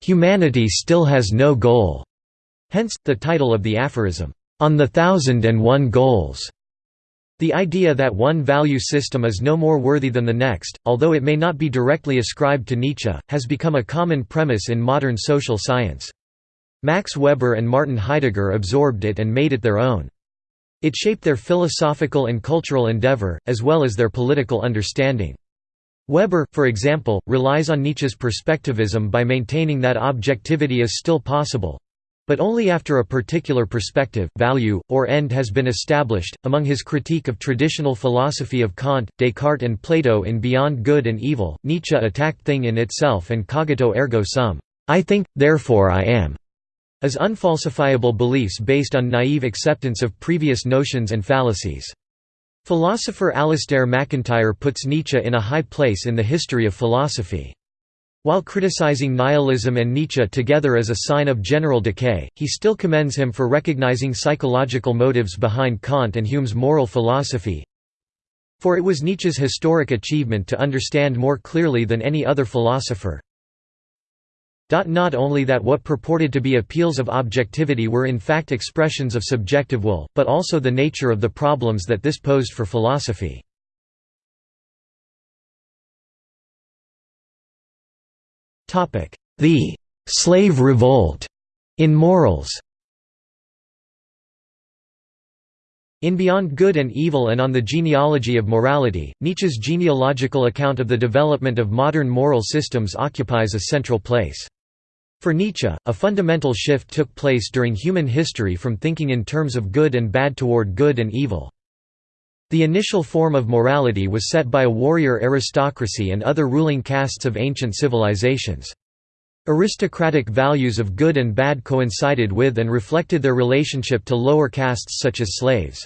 Humanity still has no goal. Hence, the title of the aphorism, On the Thousand and One Goals. The idea that one value system is no more worthy than the next, although it may not be directly ascribed to Nietzsche, has become a common premise in modern social science. Max Weber and Martin Heidegger absorbed it and made it their own. It shaped their philosophical and cultural endeavor, as well as their political understanding. Weber, for example, relies on Nietzsche's perspectivism by maintaining that objectivity is still possible, but only after a particular perspective, value, or end has been established. Among his critique of traditional philosophy of Kant, Descartes, and Plato in Beyond Good and Evil, Nietzsche attacked thing in itself and cogito ergo sum, I think, therefore I am, as unfalsifiable beliefs based on naive acceptance of previous notions and fallacies. Philosopher Alasdair MacIntyre puts Nietzsche in a high place in the history of philosophy. While criticizing nihilism and Nietzsche together as a sign of general decay, he still commends him for recognizing psychological motives behind Kant and Hume's moral philosophy. For it was Nietzsche's historic achievement to understand more clearly than any other philosopher, not only that what purported to be appeals of objectivity were in fact expressions of subjective will, but also the nature of the problems that this posed for philosophy. The «slave revolt» in morals In Beyond Good and Evil and on the Genealogy of Morality, Nietzsche's genealogical account of the development of modern moral systems occupies a central place. For Nietzsche, a fundamental shift took place during human history from thinking in terms of good and bad toward good and evil. The initial form of morality was set by a warrior aristocracy and other ruling castes of ancient civilizations. Aristocratic values of good and bad coincided with and reflected their relationship to lower castes such as slaves.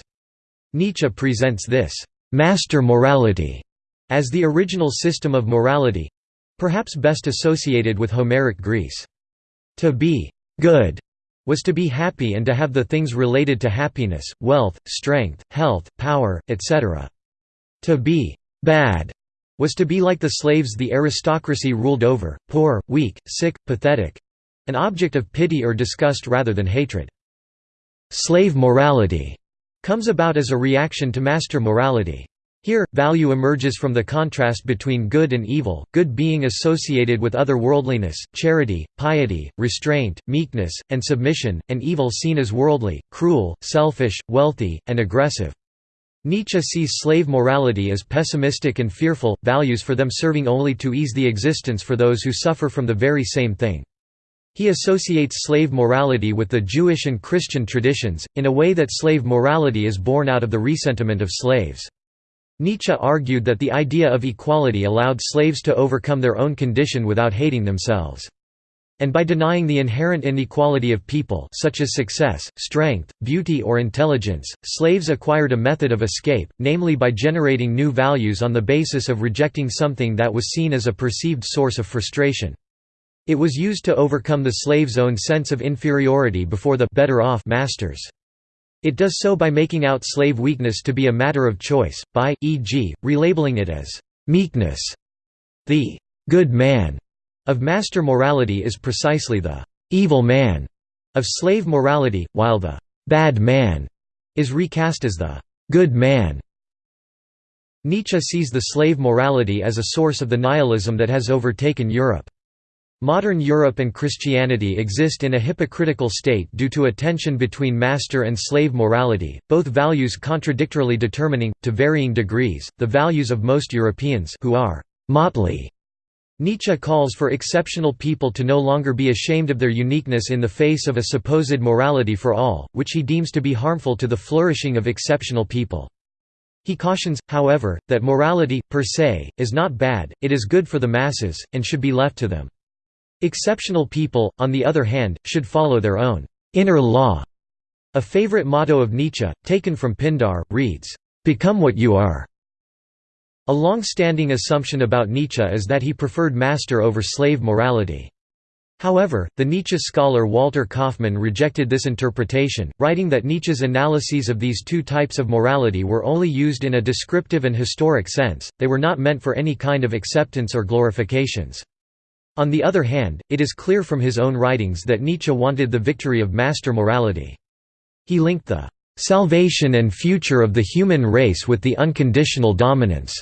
Nietzsche presents this «master morality» as the original system of morality—perhaps best associated with Homeric Greece. To be good was to be happy and to have the things related to happiness, wealth, strength, health, power, etc. To be bad was to be like the slaves the aristocracy ruled over, poor, weak, sick, pathetic—an object of pity or disgust rather than hatred. Slave morality comes about as a reaction to master morality. Here, value emerges from the contrast between good and evil, good being associated with otherworldliness, charity, piety, restraint, meekness, and submission, and evil seen as worldly, cruel, selfish, wealthy, and aggressive. Nietzsche sees slave morality as pessimistic and fearful, values for them serving only to ease the existence for those who suffer from the very same thing. He associates slave morality with the Jewish and Christian traditions, in a way that slave morality is born out of the ressentiment of slaves. Nietzsche argued that the idea of equality allowed slaves to overcome their own condition without hating themselves. And by denying the inherent inequality of people such as success, strength, beauty or intelligence, slaves acquired a method of escape, namely by generating new values on the basis of rejecting something that was seen as a perceived source of frustration. It was used to overcome the slave's own sense of inferiority before the better off masters. It does so by making out slave weakness to be a matter of choice, by, e.g., relabeling it as «meekness». The «good man» of master morality is precisely the «evil man» of slave morality, while the «bad man» is recast as the «good man». Nietzsche sees the slave morality as a source of the nihilism that has overtaken Europe. Modern Europe and Christianity exist in a hypocritical state due to a tension between master and slave morality, both values contradictorily determining, to varying degrees, the values of most Europeans who are «motley». Nietzsche calls for exceptional people to no longer be ashamed of their uniqueness in the face of a supposed morality for all, which he deems to be harmful to the flourishing of exceptional people. He cautions, however, that morality, per se, is not bad, it is good for the masses, and should be left to them. Exceptional people, on the other hand, should follow their own inner law. A favorite motto of Nietzsche, taken from Pindar, reads, "'Become what you are'". A long-standing assumption about Nietzsche is that he preferred master over slave morality. However, the Nietzsche scholar Walter Kaufmann rejected this interpretation, writing that Nietzsche's analyses of these two types of morality were only used in a descriptive and historic sense, they were not meant for any kind of acceptance or glorifications. On the other hand, it is clear from his own writings that Nietzsche wanted the victory of master morality. He linked the "...salvation and future of the human race with the unconditional dominance."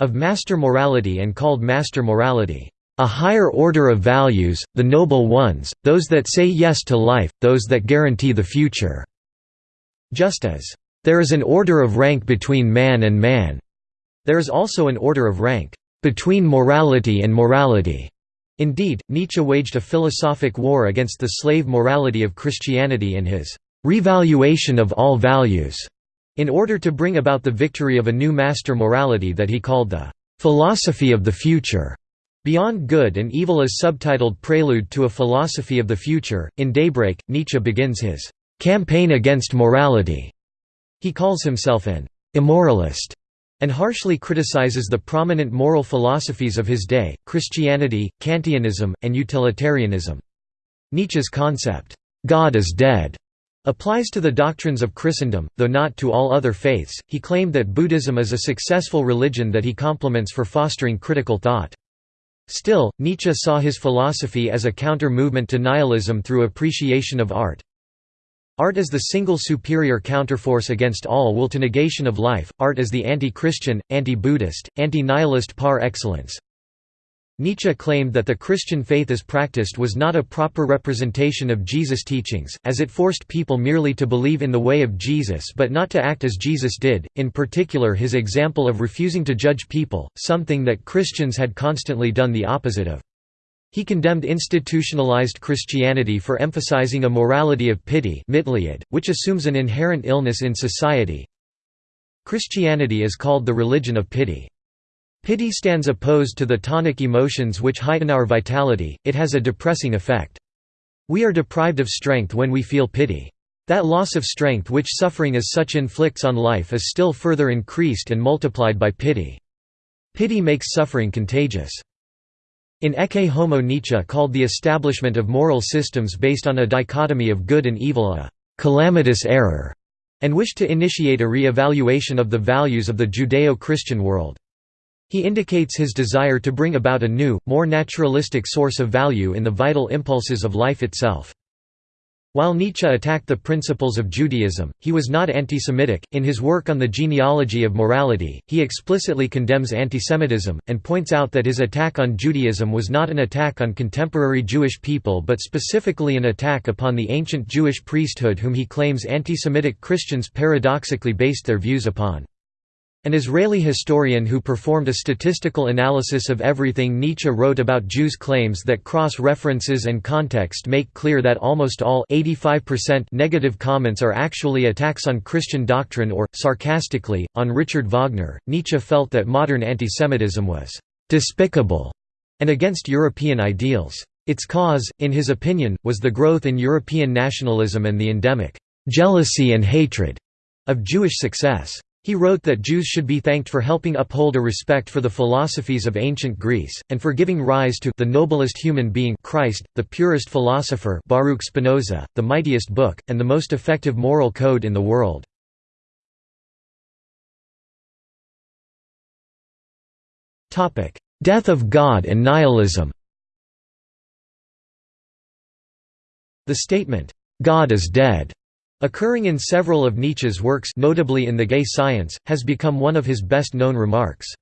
of master morality and called master morality, "...a higher order of values, the noble ones, those that say yes to life, those that guarantee the future." Just as, "...there is an order of rank between man and man," there is also an order of rank, "...between morality and morality." Indeed, Nietzsche waged a philosophic war against the slave morality of Christianity in his «revaluation of all values» in order to bring about the victory of a new master morality that he called the «philosophy of the future». Beyond Good and Evil is subtitled Prelude to a Philosophy of the Future. In Daybreak, Nietzsche begins his campaign against morality. He calls himself an immoralist and harshly criticizes the prominent moral philosophies of his day, Christianity, Kantianism, and utilitarianism. Nietzsche's concept, "'God is dead' applies to the doctrines of Christendom, though not to all other faiths. He claimed that Buddhism is a successful religion that he compliments for fostering critical thought. Still, Nietzsche saw his philosophy as a counter-movement to nihilism through appreciation of art, Art is the single superior counterforce against all will to negation of life, art is the anti-Christian, anti-Buddhist, anti-nihilist par excellence. Nietzsche claimed that the Christian faith as practiced was not a proper representation of Jesus' teachings, as it forced people merely to believe in the way of Jesus but not to act as Jesus did, in particular his example of refusing to judge people, something that Christians had constantly done the opposite of. He condemned institutionalized Christianity for emphasizing a morality of pity which assumes an inherent illness in society. Christianity is called the religion of pity. Pity stands opposed to the tonic emotions which heighten our vitality, it has a depressing effect. We are deprived of strength when we feel pity. That loss of strength which suffering as such inflicts on life is still further increased and multiplied by pity. Pity makes suffering contagious. In Ecce Homo Nietzsche called the establishment of moral systems based on a dichotomy of good and evil a «calamitous error» and wished to initiate a re-evaluation of the values of the Judeo-Christian world. He indicates his desire to bring about a new, more naturalistic source of value in the vital impulses of life itself. While Nietzsche attacked the principles of Judaism, he was not anti-Semitic. In his work on the genealogy of morality, he explicitly condemns antisemitism, and points out that his attack on Judaism was not an attack on contemporary Jewish people but specifically an attack upon the ancient Jewish priesthood whom he claims anti-Semitic Christians paradoxically based their views upon. An Israeli historian who performed a statistical analysis of everything Nietzsche wrote about Jews claims that cross-references and context make clear that almost all 85% negative comments are actually attacks on Christian doctrine or, sarcastically, on Richard Wagner. Nietzsche felt that modern antisemitism was «despicable» and against European ideals. Its cause, in his opinion, was the growth in European nationalism and the endemic «jealousy and hatred» of Jewish success. He wrote that Jews should be thanked for helping uphold a respect for the philosophies of ancient Greece, and for giving rise to the noblest human being Christ, the purest philosopher Baruch Spinoza, the mightiest book, and the most effective moral code in the world. Death of God and nihilism The statement, "'God is dead' Occurring in several of Nietzsche's works notably in The Gay Science, has become one of his best-known remarks.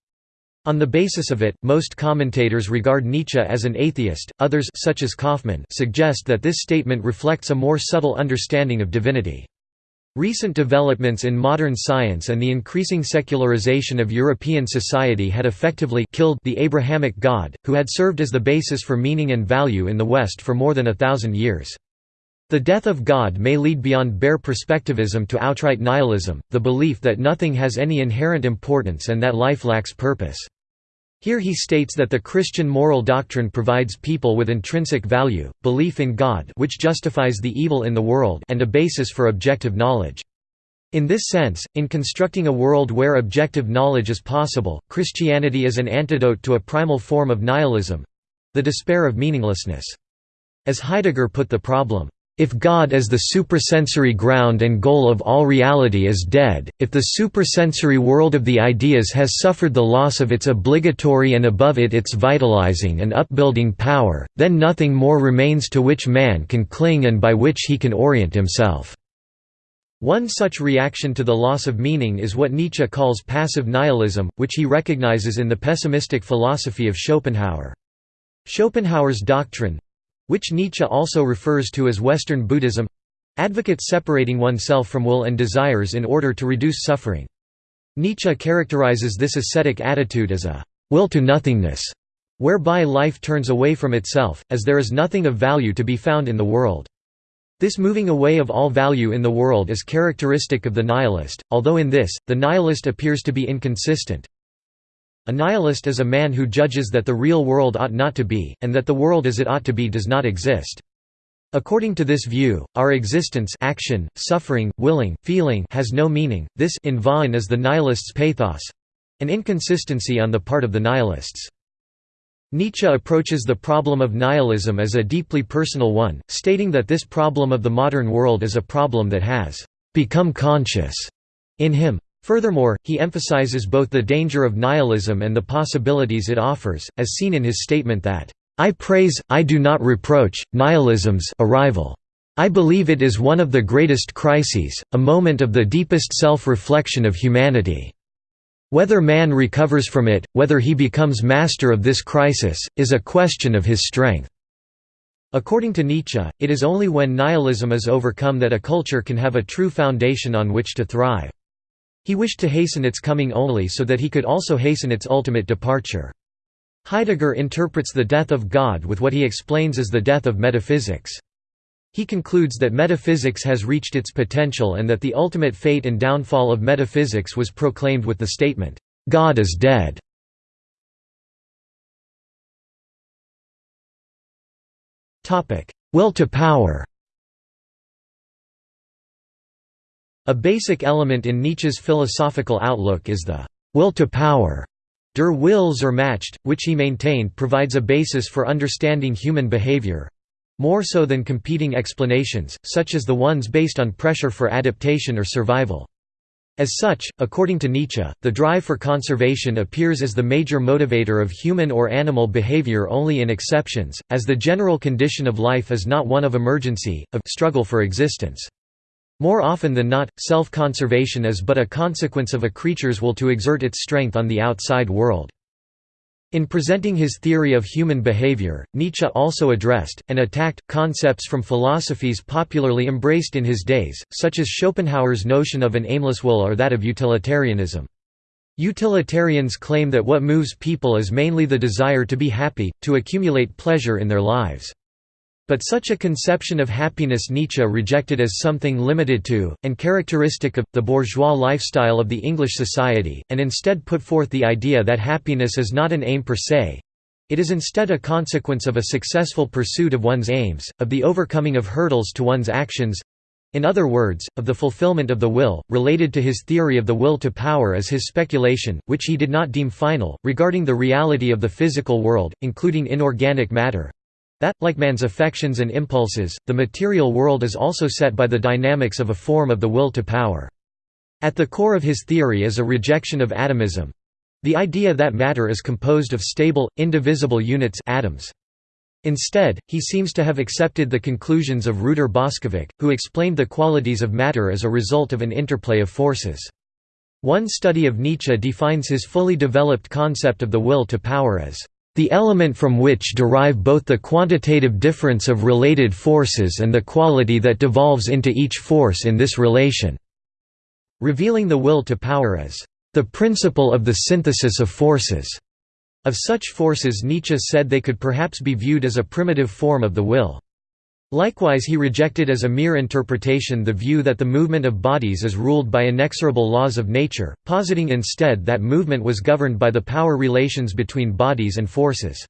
On the basis of it, most commentators regard Nietzsche as an atheist, others such as Kaufmann suggest that this statement reflects a more subtle understanding of divinity. Recent developments in modern science and the increasing secularization of European society had effectively killed the Abrahamic God, who had served as the basis for meaning and value in the West for more than a thousand years. The death of God may lead beyond bare perspectivism to outright nihilism, the belief that nothing has any inherent importance and that life lacks purpose. Here he states that the Christian moral doctrine provides people with intrinsic value, belief in God which justifies the evil in the world and a basis for objective knowledge. In this sense, in constructing a world where objective knowledge is possible, Christianity is an antidote to a primal form of nihilism—the despair of meaninglessness. As Heidegger put the problem, if God as the suprasensory ground and goal of all reality is dead, if the suprasensory world of the ideas has suffered the loss of its obligatory and above it its vitalizing and upbuilding power, then nothing more remains to which man can cling and by which he can orient himself. One such reaction to the loss of meaning is what Nietzsche calls passive nihilism, which he recognizes in the pessimistic philosophy of Schopenhauer. Schopenhauer's doctrine, which Nietzsche also refers to as Western Buddhism advocates separating oneself from will and desires in order to reduce suffering. Nietzsche characterizes this ascetic attitude as a will to nothingness, whereby life turns away from itself, as there is nothing of value to be found in the world. This moving away of all value in the world is characteristic of the nihilist, although in this, the nihilist appears to be inconsistent. A nihilist is a man who judges that the real world ought not to be, and that the world as it ought to be does not exist. According to this view, our existence action, suffering, willing, feeling has no meaning, this in vain is the nihilist's pathos—an inconsistency on the part of the nihilists. Nietzsche approaches the problem of nihilism as a deeply personal one, stating that this problem of the modern world is a problem that has become conscious in him. Furthermore, he emphasizes both the danger of nihilism and the possibilities it offers, as seen in his statement that, "...I praise, I do not reproach, nihilism's arrival. I believe it is one of the greatest crises, a moment of the deepest self-reflection of humanity." Whether man recovers from it, whether he becomes master of this crisis, is a question of his strength. According to Nietzsche, it is only when nihilism is overcome that a culture can have a true foundation on which to thrive. He wished to hasten its coming only so that he could also hasten its ultimate departure. Heidegger interprets the death of God with what he explains as the death of metaphysics. He concludes that metaphysics has reached its potential and that the ultimate fate and downfall of metaphysics was proclaimed with the statement, "'God is dead'". Will to power A basic element in Nietzsche's philosophical outlook is the will to power. Der Wille zur Macht, which he maintained provides a basis for understanding human behavior, more so than competing explanations, such as the ones based on pressure for adaptation or survival. As such, according to Nietzsche, the drive for conservation appears as the major motivator of human or animal behavior only in exceptions, as the general condition of life is not one of emergency, of struggle for existence. More often than not, self-conservation is but a consequence of a creature's will to exert its strength on the outside world. In presenting his theory of human behavior, Nietzsche also addressed, and attacked, concepts from philosophies popularly embraced in his days, such as Schopenhauer's notion of an aimless will or that of utilitarianism. Utilitarians claim that what moves people is mainly the desire to be happy, to accumulate pleasure in their lives. But such a conception of happiness Nietzsche rejected as something limited to, and characteristic of, the bourgeois lifestyle of the English society, and instead put forth the idea that happiness is not an aim per se. It is instead a consequence of a successful pursuit of one's aims, of the overcoming of hurdles to one's actions, in other words, of the fulfillment of the will, related to his theory of the will to power as his speculation, which he did not deem final, regarding the reality of the physical world, including inorganic matter, that, like man's affections and impulses, the material world is also set by the dynamics of a form of the will to power. At the core of his theory is a rejection of atomism—the idea that matter is composed of stable, indivisible units atoms. Instead, he seems to have accepted the conclusions of Ruđer Bošković, who explained the qualities of matter as a result of an interplay of forces. One study of Nietzsche defines his fully developed concept of the will to power as the element from which derive both the quantitative difference of related forces and the quality that devolves into each force in this relation", revealing the will to power as the principle of the synthesis of forces. Of such forces Nietzsche said they could perhaps be viewed as a primitive form of the will. Likewise he rejected as a mere interpretation the view that the movement of bodies is ruled by inexorable laws of nature, positing instead that movement was governed by the power relations between bodies and forces.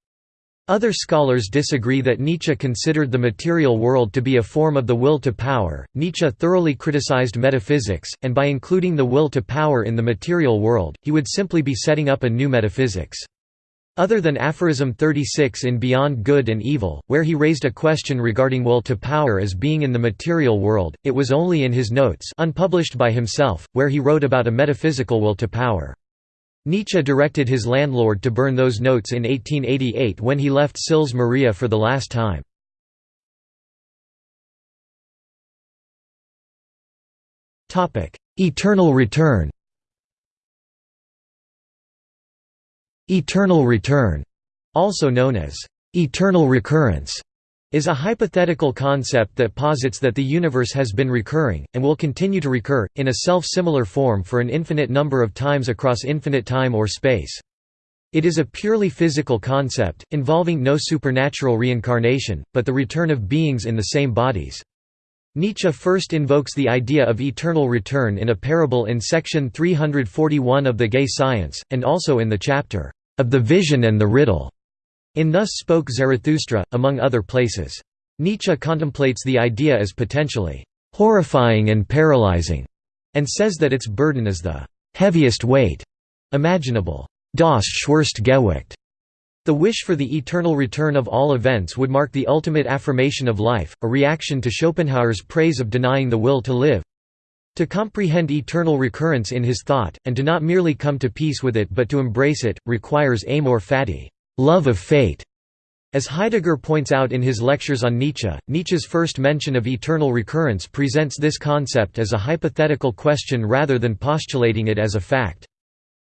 Other scholars disagree that Nietzsche considered the material world to be a form of the will to power. Nietzsche thoroughly criticized metaphysics, and by including the will to power in the material world, he would simply be setting up a new metaphysics. Other than aphorism 36 in Beyond Good and Evil, where he raised a question regarding will to power as being in the material world, it was only in his notes unpublished by himself, where he wrote about a metaphysical will to power. Nietzsche directed his landlord to burn those notes in 1888 when he left Sils Maria for the last time. Eternal return Eternal return, also known as eternal recurrence, is a hypothetical concept that posits that the universe has been recurring, and will continue to recur, in a self-similar form for an infinite number of times across infinite time or space. It is a purely physical concept, involving no supernatural reincarnation, but the return of beings in the same bodies. Nietzsche first invokes the idea of eternal return in a parable in section 341 of The Gay Science, and also in the chapter, "...of the vision and the riddle." In Thus Spoke Zarathustra, among other places. Nietzsche contemplates the idea as potentially horrifying and paralyzing, and says that its burden is the heaviest weight imaginable. Das schwerste Gewicht. The wish for the eternal return of all events would mark the ultimate affirmation of life, a reaction to Schopenhauer's praise of denying the will to live. To comprehend eternal recurrence in his thought, and to not merely come to peace with it but to embrace it, requires amor fati love of fate". As Heidegger points out in his lectures on Nietzsche, Nietzsche's first mention of eternal recurrence presents this concept as a hypothetical question rather than postulating it as a fact.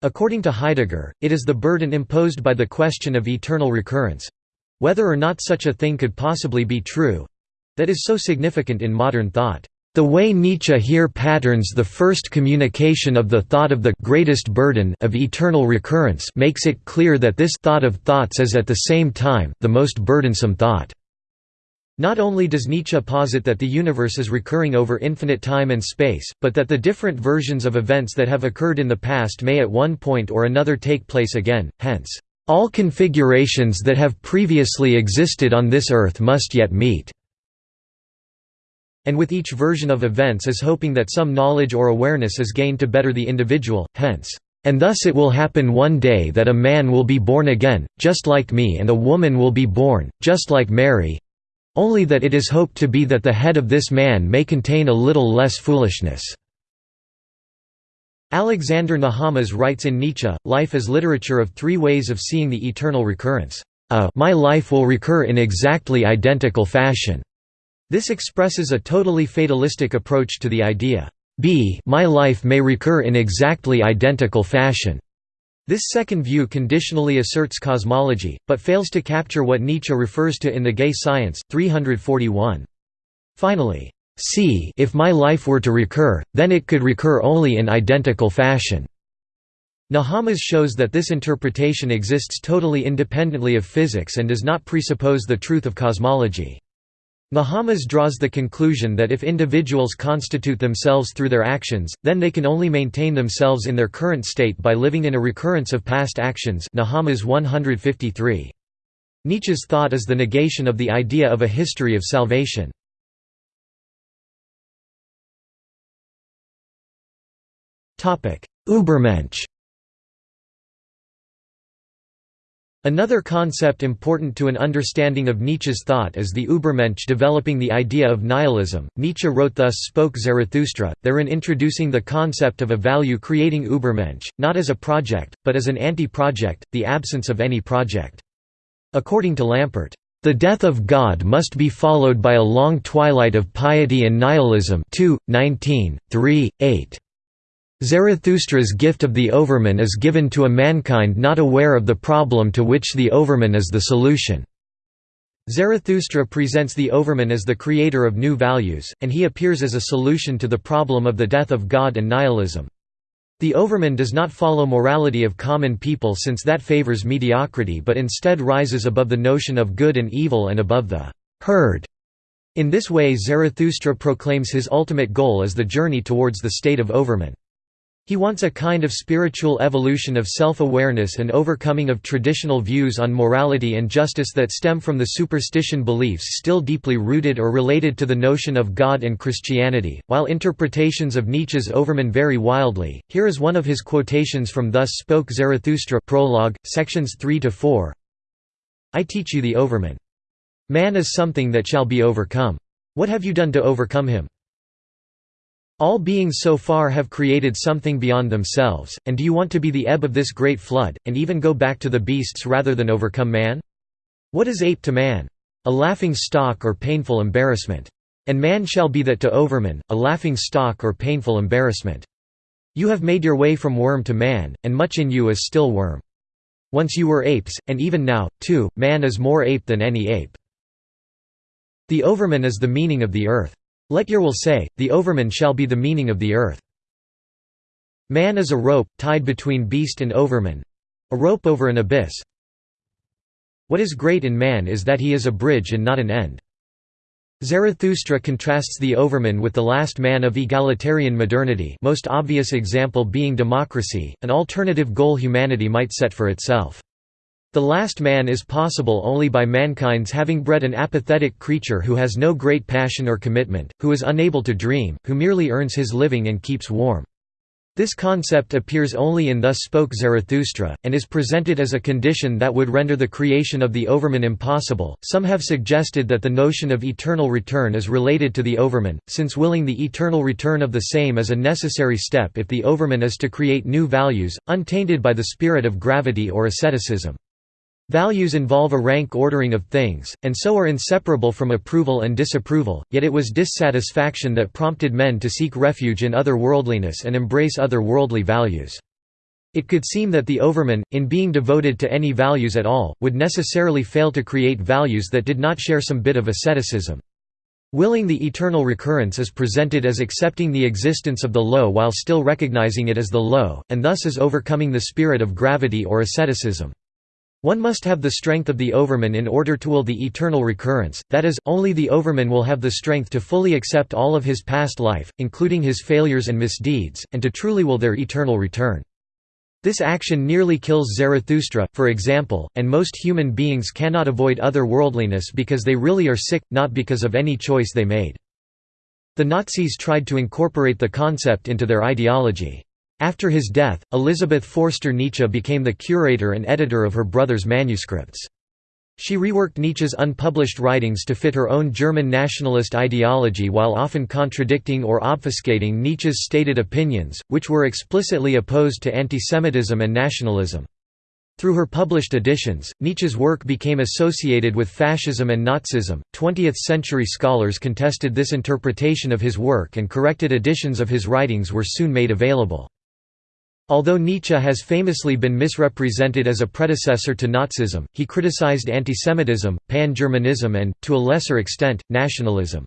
According to Heidegger, it is the burden imposed by the question of eternal recurrence—whether or not such a thing could possibly be true—that is so significant in modern thought. The way Nietzsche here patterns the first communication of the thought of the greatest burden of eternal recurrence makes it clear that this thought of thoughts is at the same time the most burdensome thought. Not only does Nietzsche posit that the universe is recurring over infinite time and space, but that the different versions of events that have occurred in the past may at one point or another take place again, hence, "...all configurations that have previously existed on this earth must yet meet." And with each version of events is hoping that some knowledge or awareness is gained to better the individual, hence, "...and thus it will happen one day that a man will be born again, just like me and a woman will be born, just like Mary, only that it is hoped to be that the head of this man may contain a little less foolishness." Alexander Nehamas writes in Nietzsche, life as literature of three ways of seeing the eternal recurrence. A my life will recur in exactly identical fashion. This expresses a totally fatalistic approach to the idea. B my life may recur in exactly identical fashion. This second view conditionally asserts cosmology, but fails to capture what Nietzsche refers to in The Gay Science, 341. Finally, c if my life were to recur, then it could recur only in identical fashion. Nehamas shows that this interpretation exists totally independently of physics and does not presuppose the truth of cosmology. Nehamas draws the conclusion that if individuals constitute themselves through their actions, then they can only maintain themselves in their current state by living in a recurrence of past actions Nehamas 153. Nietzsche's thought is the negation of the idea of a history of salvation. Übermensch Another concept important to an understanding of Nietzsche's thought is the Übermensch developing the idea of nihilism. Nietzsche wrote Thus Spoke Zarathustra, therein introducing the concept of a value-creating Übermensch, not as a project, but as an anti-project, the absence of any project. According to Lampert, "...the death of God must be followed by a long twilight of piety and nihilism 2, 19, 3, 8." Zarathustra's gift of the overman is given to a mankind not aware of the problem to which the overman is the solution. Zarathustra presents the overman as the creator of new values, and he appears as a solution to the problem of the death of God and nihilism. The overman does not follow morality of common people since that favors mediocrity but instead rises above the notion of good and evil and above the herd. In this way Zarathustra proclaims his ultimate goal as the journey towards the state of overman. He wants a kind of spiritual evolution of self-awareness and overcoming of traditional views on morality and justice that stem from the superstition beliefs still deeply rooted or related to the notion of God and Christianity. While interpretations of Nietzsche's Overman vary wildly, here is one of his quotations from Thus Spoke Zarathustra prologue, sections 3 to 4. I teach you the Overman. Man is something that shall be overcome. What have you done to overcome him? All beings so far have created something beyond themselves, and do you want to be the ebb of this great flood, and even go back to the beasts rather than overcome man? What is ape to man? A laughing stock or painful embarrassment. And man shall be that to overman, a laughing stock or painful embarrassment. You have made your way from worm to man, and much in you is still worm. Once you were apes, and even now, too, man is more ape than any ape. The overman is the meaning of the earth. Let your will say, the overman shall be the meaning of the earth. Man is a rope, tied between beast and overman. A rope over an abyss. What is great in man is that he is a bridge and not an end. Zarathustra contrasts the overman with the last man of egalitarian modernity most obvious example being democracy, an alternative goal humanity might set for itself. The last man is possible only by mankind's having bred an apathetic creature who has no great passion or commitment, who is unable to dream, who merely earns his living and keeps warm. This concept appears only in Thus Spoke Zarathustra, and is presented as a condition that would render the creation of the Overman impossible. Some have suggested that the notion of eternal return is related to the Overman, since willing the eternal return of the same is a necessary step if the Overman is to create new values, untainted by the spirit of gravity or asceticism. Values involve a rank ordering of things, and so are inseparable from approval and disapproval, yet it was dissatisfaction that prompted men to seek refuge in other worldliness and embrace other worldly values. It could seem that the overman, in being devoted to any values at all, would necessarily fail to create values that did not share some bit of asceticism. Willing the eternal recurrence is presented as accepting the existence of the low while still recognizing it as the low, and thus as overcoming the spirit of gravity or asceticism. One must have the strength of the overman in order to will the eternal recurrence, that is, only the overman will have the strength to fully accept all of his past life, including his failures and misdeeds, and to truly will their eternal return. This action nearly kills Zarathustra, for example, and most human beings cannot avoid other worldliness because they really are sick, not because of any choice they made. The Nazis tried to incorporate the concept into their ideology. After his death, Elisabeth Forster Nietzsche became the curator and editor of her brother's manuscripts. She reworked Nietzsche's unpublished writings to fit her own German nationalist ideology while often contradicting or obfuscating Nietzsche's stated opinions, which were explicitly opposed to antisemitism and nationalism. Through her published editions, Nietzsche's work became associated with fascism and Nazism. 20th century scholars contested this interpretation of his work and corrected editions of his writings were soon made available. Although Nietzsche has famously been misrepresented as a predecessor to Nazism, he criticized antisemitism, pan-Germanism and, to a lesser extent, nationalism.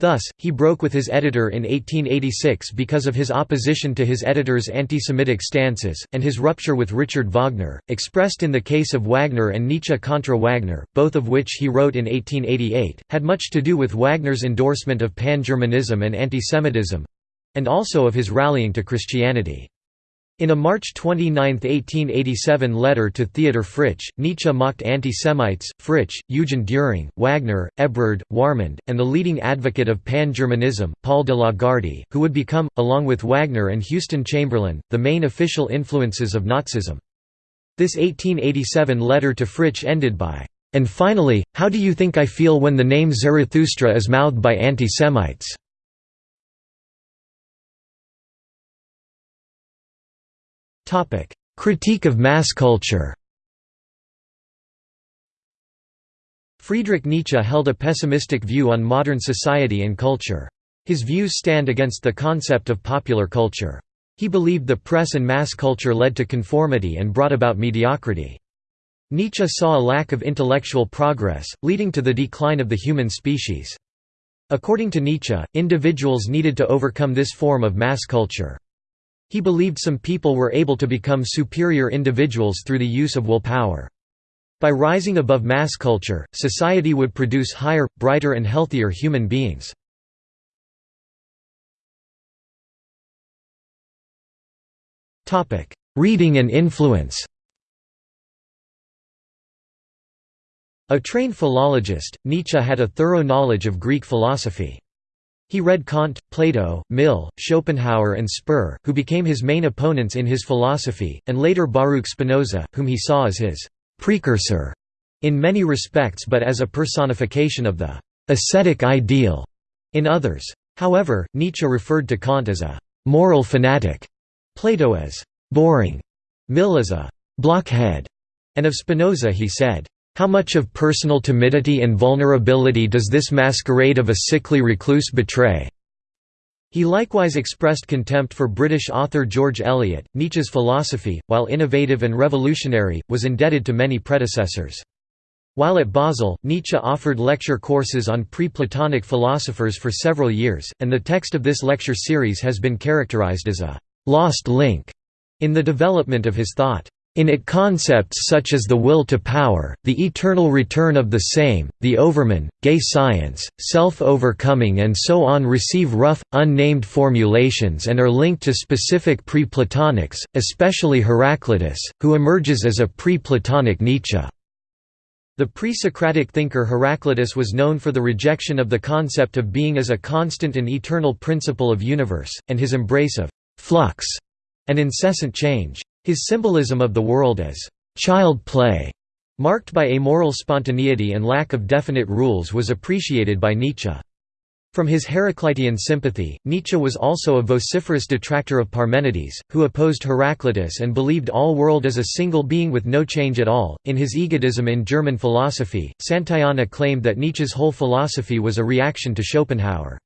Thus, he broke with his editor in 1886 because of his opposition to his editor's anti-Semitic stances, and his rupture with Richard Wagner, expressed in the case of Wagner and Nietzsche contra Wagner, both of which he wrote in 1888, had much to do with Wagner's endorsement of pan-Germanism and antisemitism—and also of his rallying to Christianity. In a March 29, 1887 letter to Theodor Fritsch, Nietzsche mocked anti-Semites, Fritsch, Eugen Dühring, Wagner, Ebrard, Wahrmund, and the leading advocate of pan-Germanism, Paul de Lagarde, who would become, along with Wagner and Houston Chamberlain, the main official influences of Nazism. This 1887 letter to Fritsch ended by, "...and finally, how do you think I feel when the name Zarathustra is mouthed by anti-Semites?" Critique of mass culture Friedrich Nietzsche held a pessimistic view on modern society and culture. His views stand against the concept of popular culture. He believed the press and mass culture led to conformity and brought about mediocrity. Nietzsche saw a lack of intellectual progress, leading to the decline of the human species. According to Nietzsche, individuals needed to overcome this form of mass culture. He believed some people were able to become superior individuals through the use of willpower. By rising above mass culture, society would produce higher, brighter and healthier human beings. Reading and influence A trained philologist, Nietzsche had a thorough knowledge of Greek philosophy. He read Kant, Plato, Mill, Schopenhauer and Spir, who became his main opponents in his philosophy, and later Baruch Spinoza, whom he saw as his «precursor» in many respects but as a personification of the «ascetic ideal» in others. However, Nietzsche referred to Kant as a «moral fanatic», Plato as «boring», Mill as a «blockhead», and of Spinoza he said, how much of personal timidity and vulnerability does this masquerade of a sickly recluse betray? He likewise expressed contempt for British author George Eliot. Nietzsche's philosophy, while innovative and revolutionary, was indebted to many predecessors. While at Basel, Nietzsche offered lecture courses on pre-Platonic philosophers for several years, and the text of this lecture series has been characterized as a «lost link» in the development of his thought. In it concepts such as the will to power, the eternal return of the same, the overman, gay science, self-overcoming and so on receive rough, unnamed formulations and are linked to specific pre-Platonics, especially Heraclitus, who emerges as a pre-Platonic Nietzsche. The pre-Socratic thinker Heraclitus was known for the rejection of the concept of being as a constant and eternal principle of universe, and his embrace of «flux» and incessant change. His symbolism of the world as child play, marked by amoral spontaneity and lack of definite rules was appreciated by Nietzsche. From his Heraclitean sympathy, Nietzsche was also a vociferous detractor of Parmenides, who opposed Heraclitus and believed all world as a single being with no change at all. In his Egotism in German Philosophy, Santayana claimed that Nietzsche's whole philosophy was a reaction to Schopenhauer.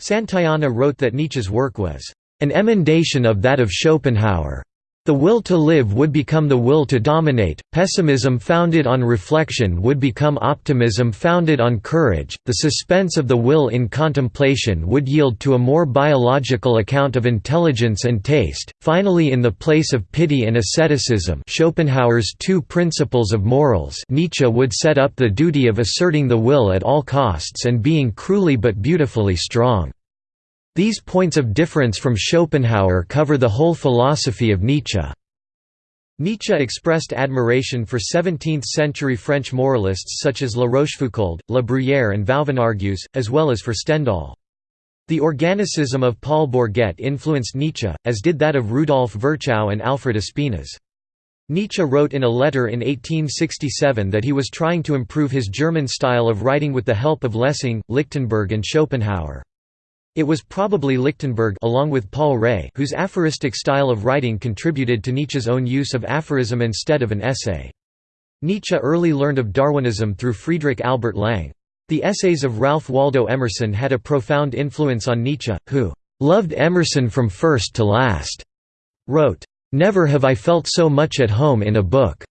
Santayana wrote that Nietzsche's work was an emendation of that of Schopenhauer. The will to live would become the will to dominate, pessimism founded on reflection would become optimism founded on courage, the suspense of the will in contemplation would yield to a more biological account of intelligence and taste, finally in the place of pity and asceticism Schopenhauer's two principles of morals Nietzsche would set up the duty of asserting the will at all costs and being cruelly but beautifully strong. These points of difference from Schopenhauer cover the whole philosophy of Nietzsche. Nietzsche expressed admiration for 17th-century French moralists such as La Rochefoucauld, La Bruyère and Vauvenargues, as well as for Stendhal. The organicism of Paul Bourget influenced Nietzsche, as did that of Rudolf Virchow and Alfred Espinas. Nietzsche wrote in a letter in 1867 that he was trying to improve his German style of writing with the help of Lessing, Lichtenberg and Schopenhauer. It was probably Lichtenberg along with Paul Rée whose aphoristic style of writing contributed to Nietzsche's own use of aphorism instead of an essay. Nietzsche early learned of Darwinism through Friedrich Albert Lange. The essays of Ralph Waldo Emerson had a profound influence on Nietzsche, who "...loved Emerson from first to last," wrote, "...never have I felt so much at home in a book,"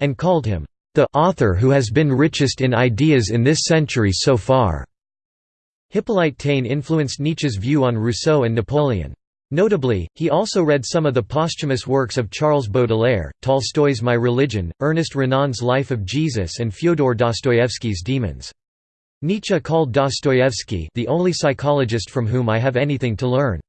and called him, "...the author who has been richest in ideas in this century so far." Hippolyte Taine influenced Nietzsche's view on Rousseau and Napoleon. Notably, he also read some of the posthumous works of Charles Baudelaire, Tolstoy's My Religion, Ernest Renan's Life of Jesus and Fyodor Dostoevsky's Demons. Nietzsche called Dostoevsky the only psychologist from whom I have anything to learn.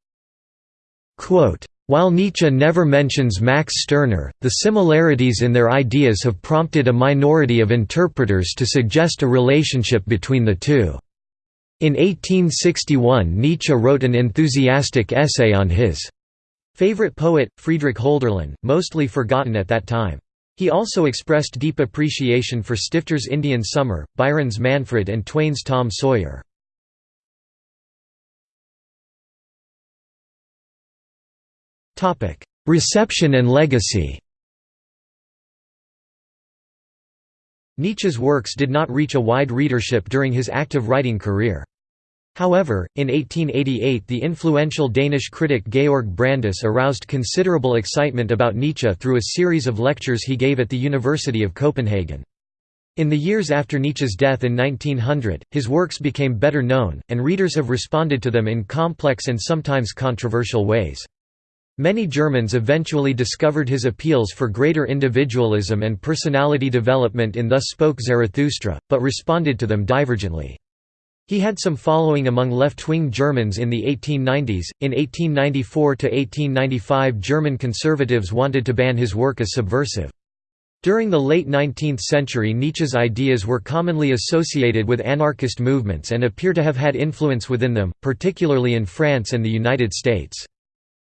Quote, while Nietzsche never mentions Max Stirner, the similarities in their ideas have prompted a minority of interpreters to suggest a relationship between the two. In 1861 Nietzsche wrote an enthusiastic essay on his favorite poet, Friedrich Hölderlin, mostly forgotten at that time. He also expressed deep appreciation for Stifter's Indian Summer, Byron's Manfred and Twain's Tom Sawyer. Reception and legacy Nietzsche's works did not reach a wide readership during his active writing career. However, in 1888 the influential Danish critic Georg Brandes aroused considerable excitement about Nietzsche through a series of lectures he gave at the University of Copenhagen. In the years after Nietzsche's death in 1900, his works became better known, and readers have responded to them in complex and sometimes controversial ways. Many Germans eventually discovered his appeals for greater individualism and personality development in Thus Spoke Zarathustra, but responded to them divergently. He had some following among left-wing Germans in the 1890s. In 1894 to 1895, German conservatives wanted to ban his work as subversive. During the late 19th century Nietzsche's ideas were commonly associated with anarchist movements and appear to have had influence within them, particularly in France and the United States.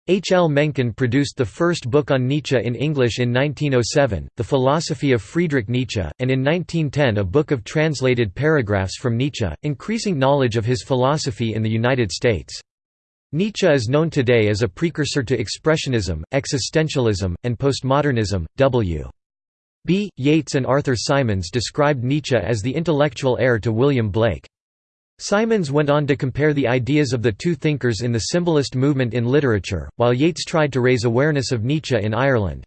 H. L. Mencken produced the first book on Nietzsche in English in 1907, The Philosophy of Friedrich Nietzsche, and in 1910 a book of translated paragraphs from Nietzsche, increasing knowledge of his philosophy in the United States. Nietzsche is known today as a precursor to Expressionism, Existentialism, and Postmodernism. W. B. Yeats and Arthur Symons described Nietzsche as the intellectual heir to William Blake. Symons went on to compare the ideas of the two thinkers in the symbolist movement in literature, while Yeats tried to raise awareness of Nietzsche in Ireland.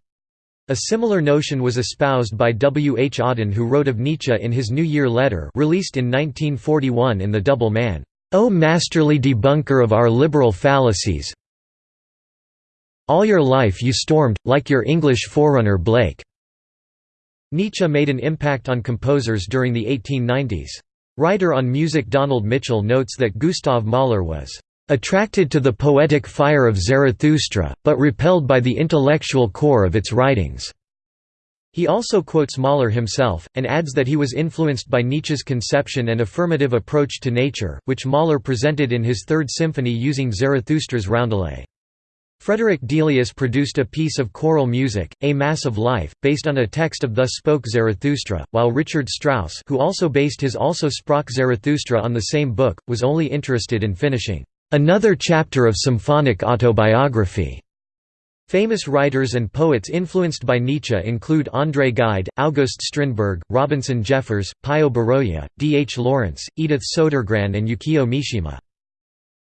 A similar notion was espoused by W. H. Auden who wrote of Nietzsche in his New Year letter released in 1941 in The Double Man, "'O masterly debunker of our liberal fallacies "'All your life you stormed, like your English forerunner Blake." Nietzsche made an impact on composers during the 1890s. Writer on music Donald Mitchell notes that Gustav Mahler was "...attracted to the poetic fire of Zarathustra, but repelled by the intellectual core of its writings." He also quotes Mahler himself, and adds that he was influenced by Nietzsche's conception and affirmative approach to nature, which Mahler presented in his Third Symphony using Zarathustra's roundelay. Frederick Delius produced a piece of choral music, A Mass of Life, based on a text of Thus Spoke Zarathustra, while Richard Strauss who also based his Also Sprach Zarathustra on the same book, was only interested in finishing, "...another chapter of symphonic autobiography." Famous writers and poets influenced by Nietzsche include André Gide, August Strindberg, Robinson Jeffers, Pio Baroja, D. H. Lawrence, Edith Sodergran and Yukio Mishima.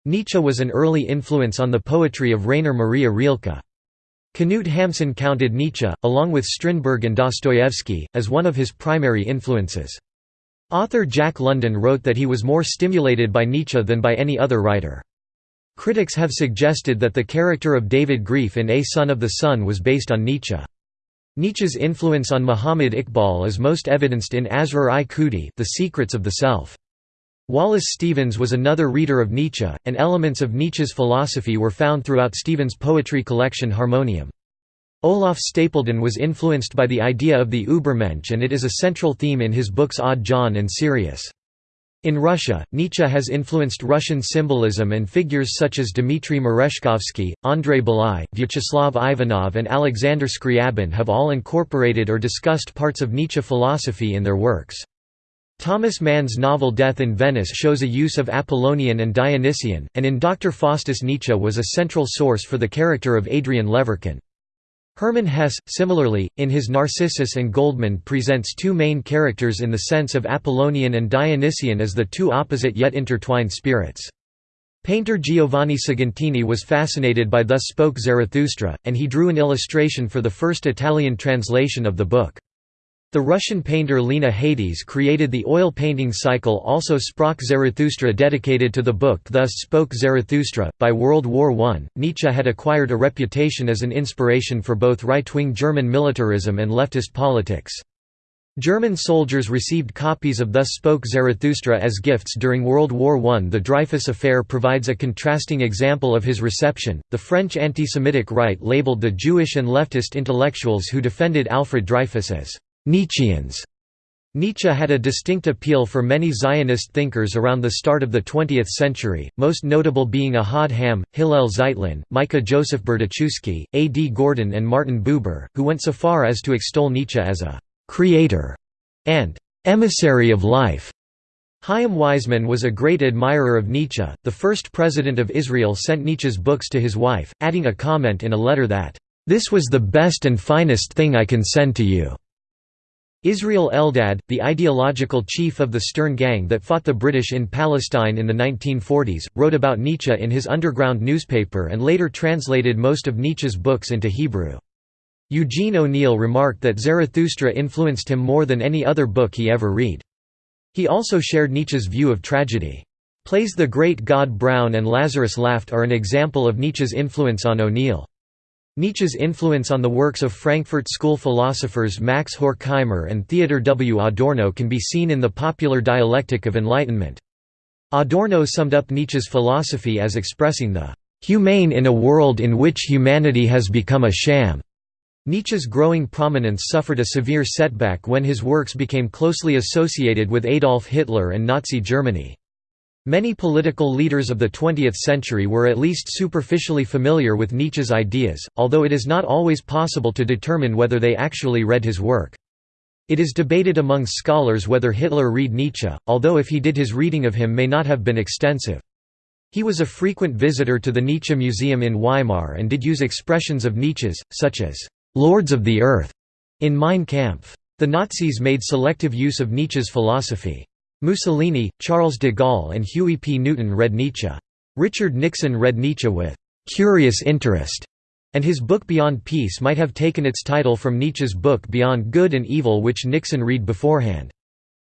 Nietzsche was an early influence on the poetry of Rainer Maria Rilke. Knut Hamsun counted Nietzsche, along with Strindberg and Dostoevsky, as one of his primary influences. Author Jack London wrote that he was more stimulated by Nietzsche than by any other writer. Critics have suggested that the character of David Grief in A Son of the Sun was based on Nietzsche. Nietzsche's influence on Muhammad Iqbal is most evidenced in Asrar-i-Khudi The Secrets of the Self. Wallace Stevens was another reader of Nietzsche, and elements of Nietzsche's philosophy were found throughout Stevens' poetry collection Harmonium. Olaf Stapledon was influenced by the idea of the Übermensch and it is a central theme in his books Odd John and Sirius. In Russia, Nietzsche has influenced Russian symbolism and figures such as Dmitry Merezhkovsky, Andrei Bely, Vyacheslav Ivanov and Alexander Scriabin have all incorporated or discussed parts of Nietzsche philosophy in their works. Thomas Mann's novel Death in Venice shows a use of Apollonian and Dionysian, and in Dr. Faustus Nietzsche was a central source for the character of Adrian Leverkühn. Hermann Hesse, similarly, in his Narcissus and Goldmund presents two main characters in the sense of Apollonian and Dionysian as the two opposite yet intertwined spirits. Painter Giovanni Segantini was fascinated by Thus Spoke Zarathustra, and he drew an illustration for the first Italian translation of the book. The Russian painter Lena Hades created the oil painting cycle also Sprach Zarathustra dedicated to the book Thus Spoke Zarathustra. By World War I, Nietzsche had acquired a reputation as an inspiration for both right-wing German militarism and leftist politics. German soldiers received copies of Thus Spoke Zarathustra as gifts during World War I. The Dreyfus Affair provides a contrasting example of his reception. The French anti Semitic right labeled the Jewish and leftist intellectuals who defended Alfred Dreyfus as Nietzscheans. Nietzsche had a distinct appeal for many Zionist thinkers around the start of the 20th century, most notable being Ahad Ha'am, Hillel Zeitlin, Micah Joseph Berdichewski, A. D. Gordon and Martin Buber, who went so far as to extol Nietzsche as a «creator» and «emissary of life». Chaim Weizmann was a great admirer of Nietzsche. The first president of Israel sent Nietzsche's books to his wife, adding a comment in a letter that, This was the best and finest thing I can send to you. Israel Eldad, the ideological chief of the Stern Gang that fought the British in Palestine in the 1940s, wrote about Nietzsche in his underground newspaper and later translated most of Nietzsche's books into Hebrew. Eugene O'Neill remarked that Zarathustra influenced him more than any other book he ever read. He also shared Nietzsche's view of tragedy. Plays The Great God Brown and Lazarus Laughed are an example of Nietzsche's influence on O'Neill. Nietzsche's influence on the works of Frankfurt School philosophers Max Horkheimer and Theodor W. Adorno can be seen in the popular dialectic of enlightenment. Adorno summed up Nietzsche's philosophy as expressing the "...humane in a world in which humanity has become a sham." Nietzsche's growing prominence suffered a severe setback when his works became closely associated with Adolf Hitler and Nazi Germany. Many political leaders of the 20th century were at least superficially familiar with Nietzsche's ideas, although it is not always possible to determine whether they actually read his work. It is debated among scholars whether Hitler read Nietzsche, although if he did his reading of him may not have been extensive. He was a frequent visitor to the Nietzsche Museum in Weimar and did use expressions of Nietzsche's, such as, "'Lords of the Earth' in Mein Kampf. The Nazis made selective use of Nietzsche's philosophy. Mussolini, Charles de Gaulle and Huey P. Newton read Nietzsche. Richard Nixon read Nietzsche with «curious interest», and his book Beyond Peace might have taken its title from Nietzsche's book Beyond Good and Evil which Nixon read beforehand.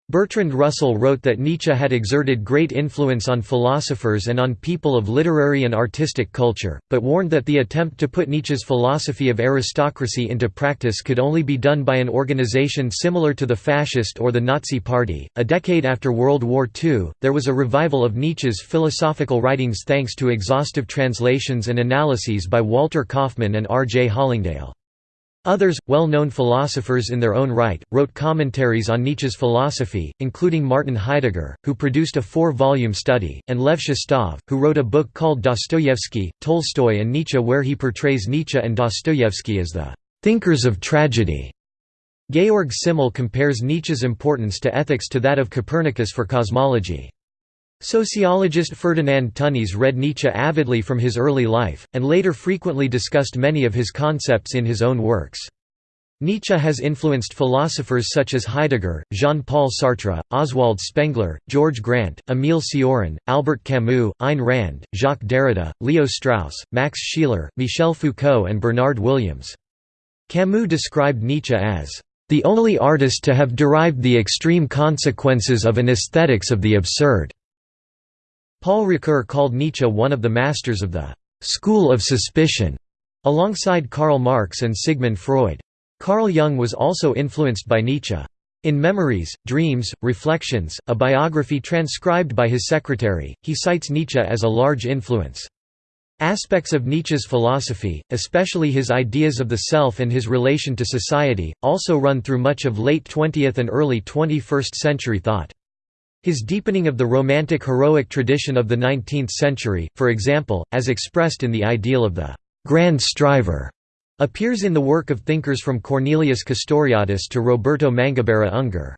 Bertrand Russell wrote that Nietzsche had exerted great influence on philosophers and on people of literary and artistic culture, but warned that the attempt to put Nietzsche's philosophy of aristocracy into practice could only be done by an organization similar to the fascist or the Nazi Party. A decade after World War II, there was a revival of Nietzsche's philosophical writings thanks to exhaustive translations and analyses by Walter Kaufmann and R. J. Hollingdale. Others, well-known philosophers in their own right, wrote commentaries on Nietzsche's philosophy, including Martin Heidegger, who produced a four-volume study, and Lev Shestov, who wrote a book called Dostoyevsky, Tolstoy and Nietzsche where he portrays Nietzsche and Dostoyevsky as the «thinkers of tragedy». Georg Simmel compares Nietzsche's importance to ethics to that of Copernicus for cosmology. Sociologist Ferdinand Tönnies read Nietzsche avidly from his early life, and later frequently discussed many of his concepts in his own works. Nietzsche has influenced philosophers such as Heidegger, Jean-Paul Sartre, Oswald Spengler, George Grant, Émile Cioran, Albert Camus, Ayn Rand, Jacques Derrida, Leo Strauss, Max Scheler, Michel Foucault and Bernard Williams. Camus described Nietzsche as, "...the only artist to have derived the extreme consequences of an aesthetics of the absurd." Paul Ricoeur called Nietzsche one of the masters of the «school of suspicion», alongside Karl Marx and Sigmund Freud. Carl Jung was also influenced by Nietzsche. In Memories, Dreams, Reflections, a biography transcribed by his secretary, he cites Nietzsche as a large influence. Aspects of Nietzsche's philosophy, especially his ideas of the self and his relation to society, also run through much of late 20th and early 21st century thought. His deepening of the romantic heroic tradition of the 19th century, for example, as expressed in the ideal of the «grand striver», appears in the work of thinkers from Cornelius Castoriadis to Roberto Mangabeira Unger.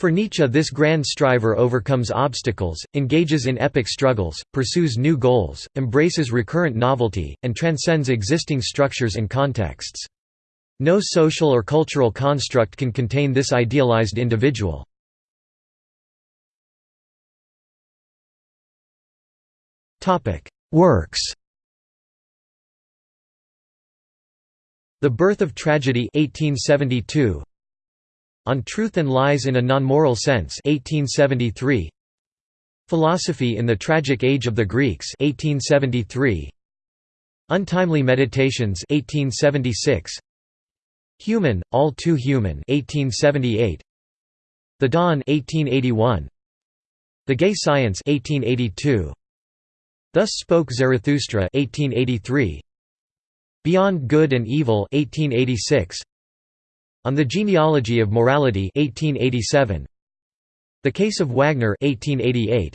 For Nietzsche this grand striver overcomes obstacles, engages in epic struggles, pursues new goals, embraces recurrent novelty, and transcends existing structures and contexts. No social or cultural construct can contain this idealized individual. Works The Birth of Tragedy 1872 On Truth and Lies in a Non-Moral Sense 1873 Philosophy in the Tragic Age of the Greeks 1873 Untimely Meditations 1876 Human, All Too Human 1878 The Dawn 1881 The Gay Science 1882 Thus Spoke Zarathustra 1883 Beyond Good and Evil 1886 On the Genealogy of Morality 1887 The Case of Wagner 1888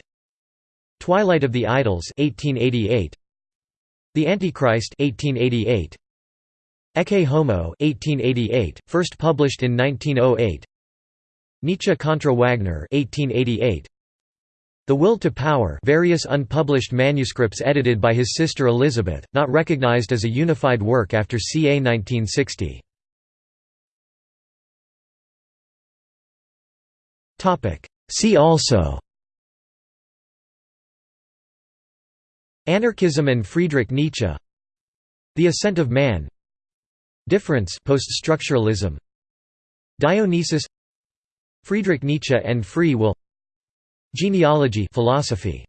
Twilight of the Idols 1888 The Antichrist 1888 Ecce Homo 1888 first published in 1908 Nietzsche contra Wagner 1888 the Will to Power various unpublished manuscripts edited by his sister Elizabeth, not recognized as a unified work after ca 1960. See also Anarchism and Friedrich Nietzsche The Ascent of Man Difference post-structuralism Dionysus Friedrich Nietzsche and free will Genealogy philosophy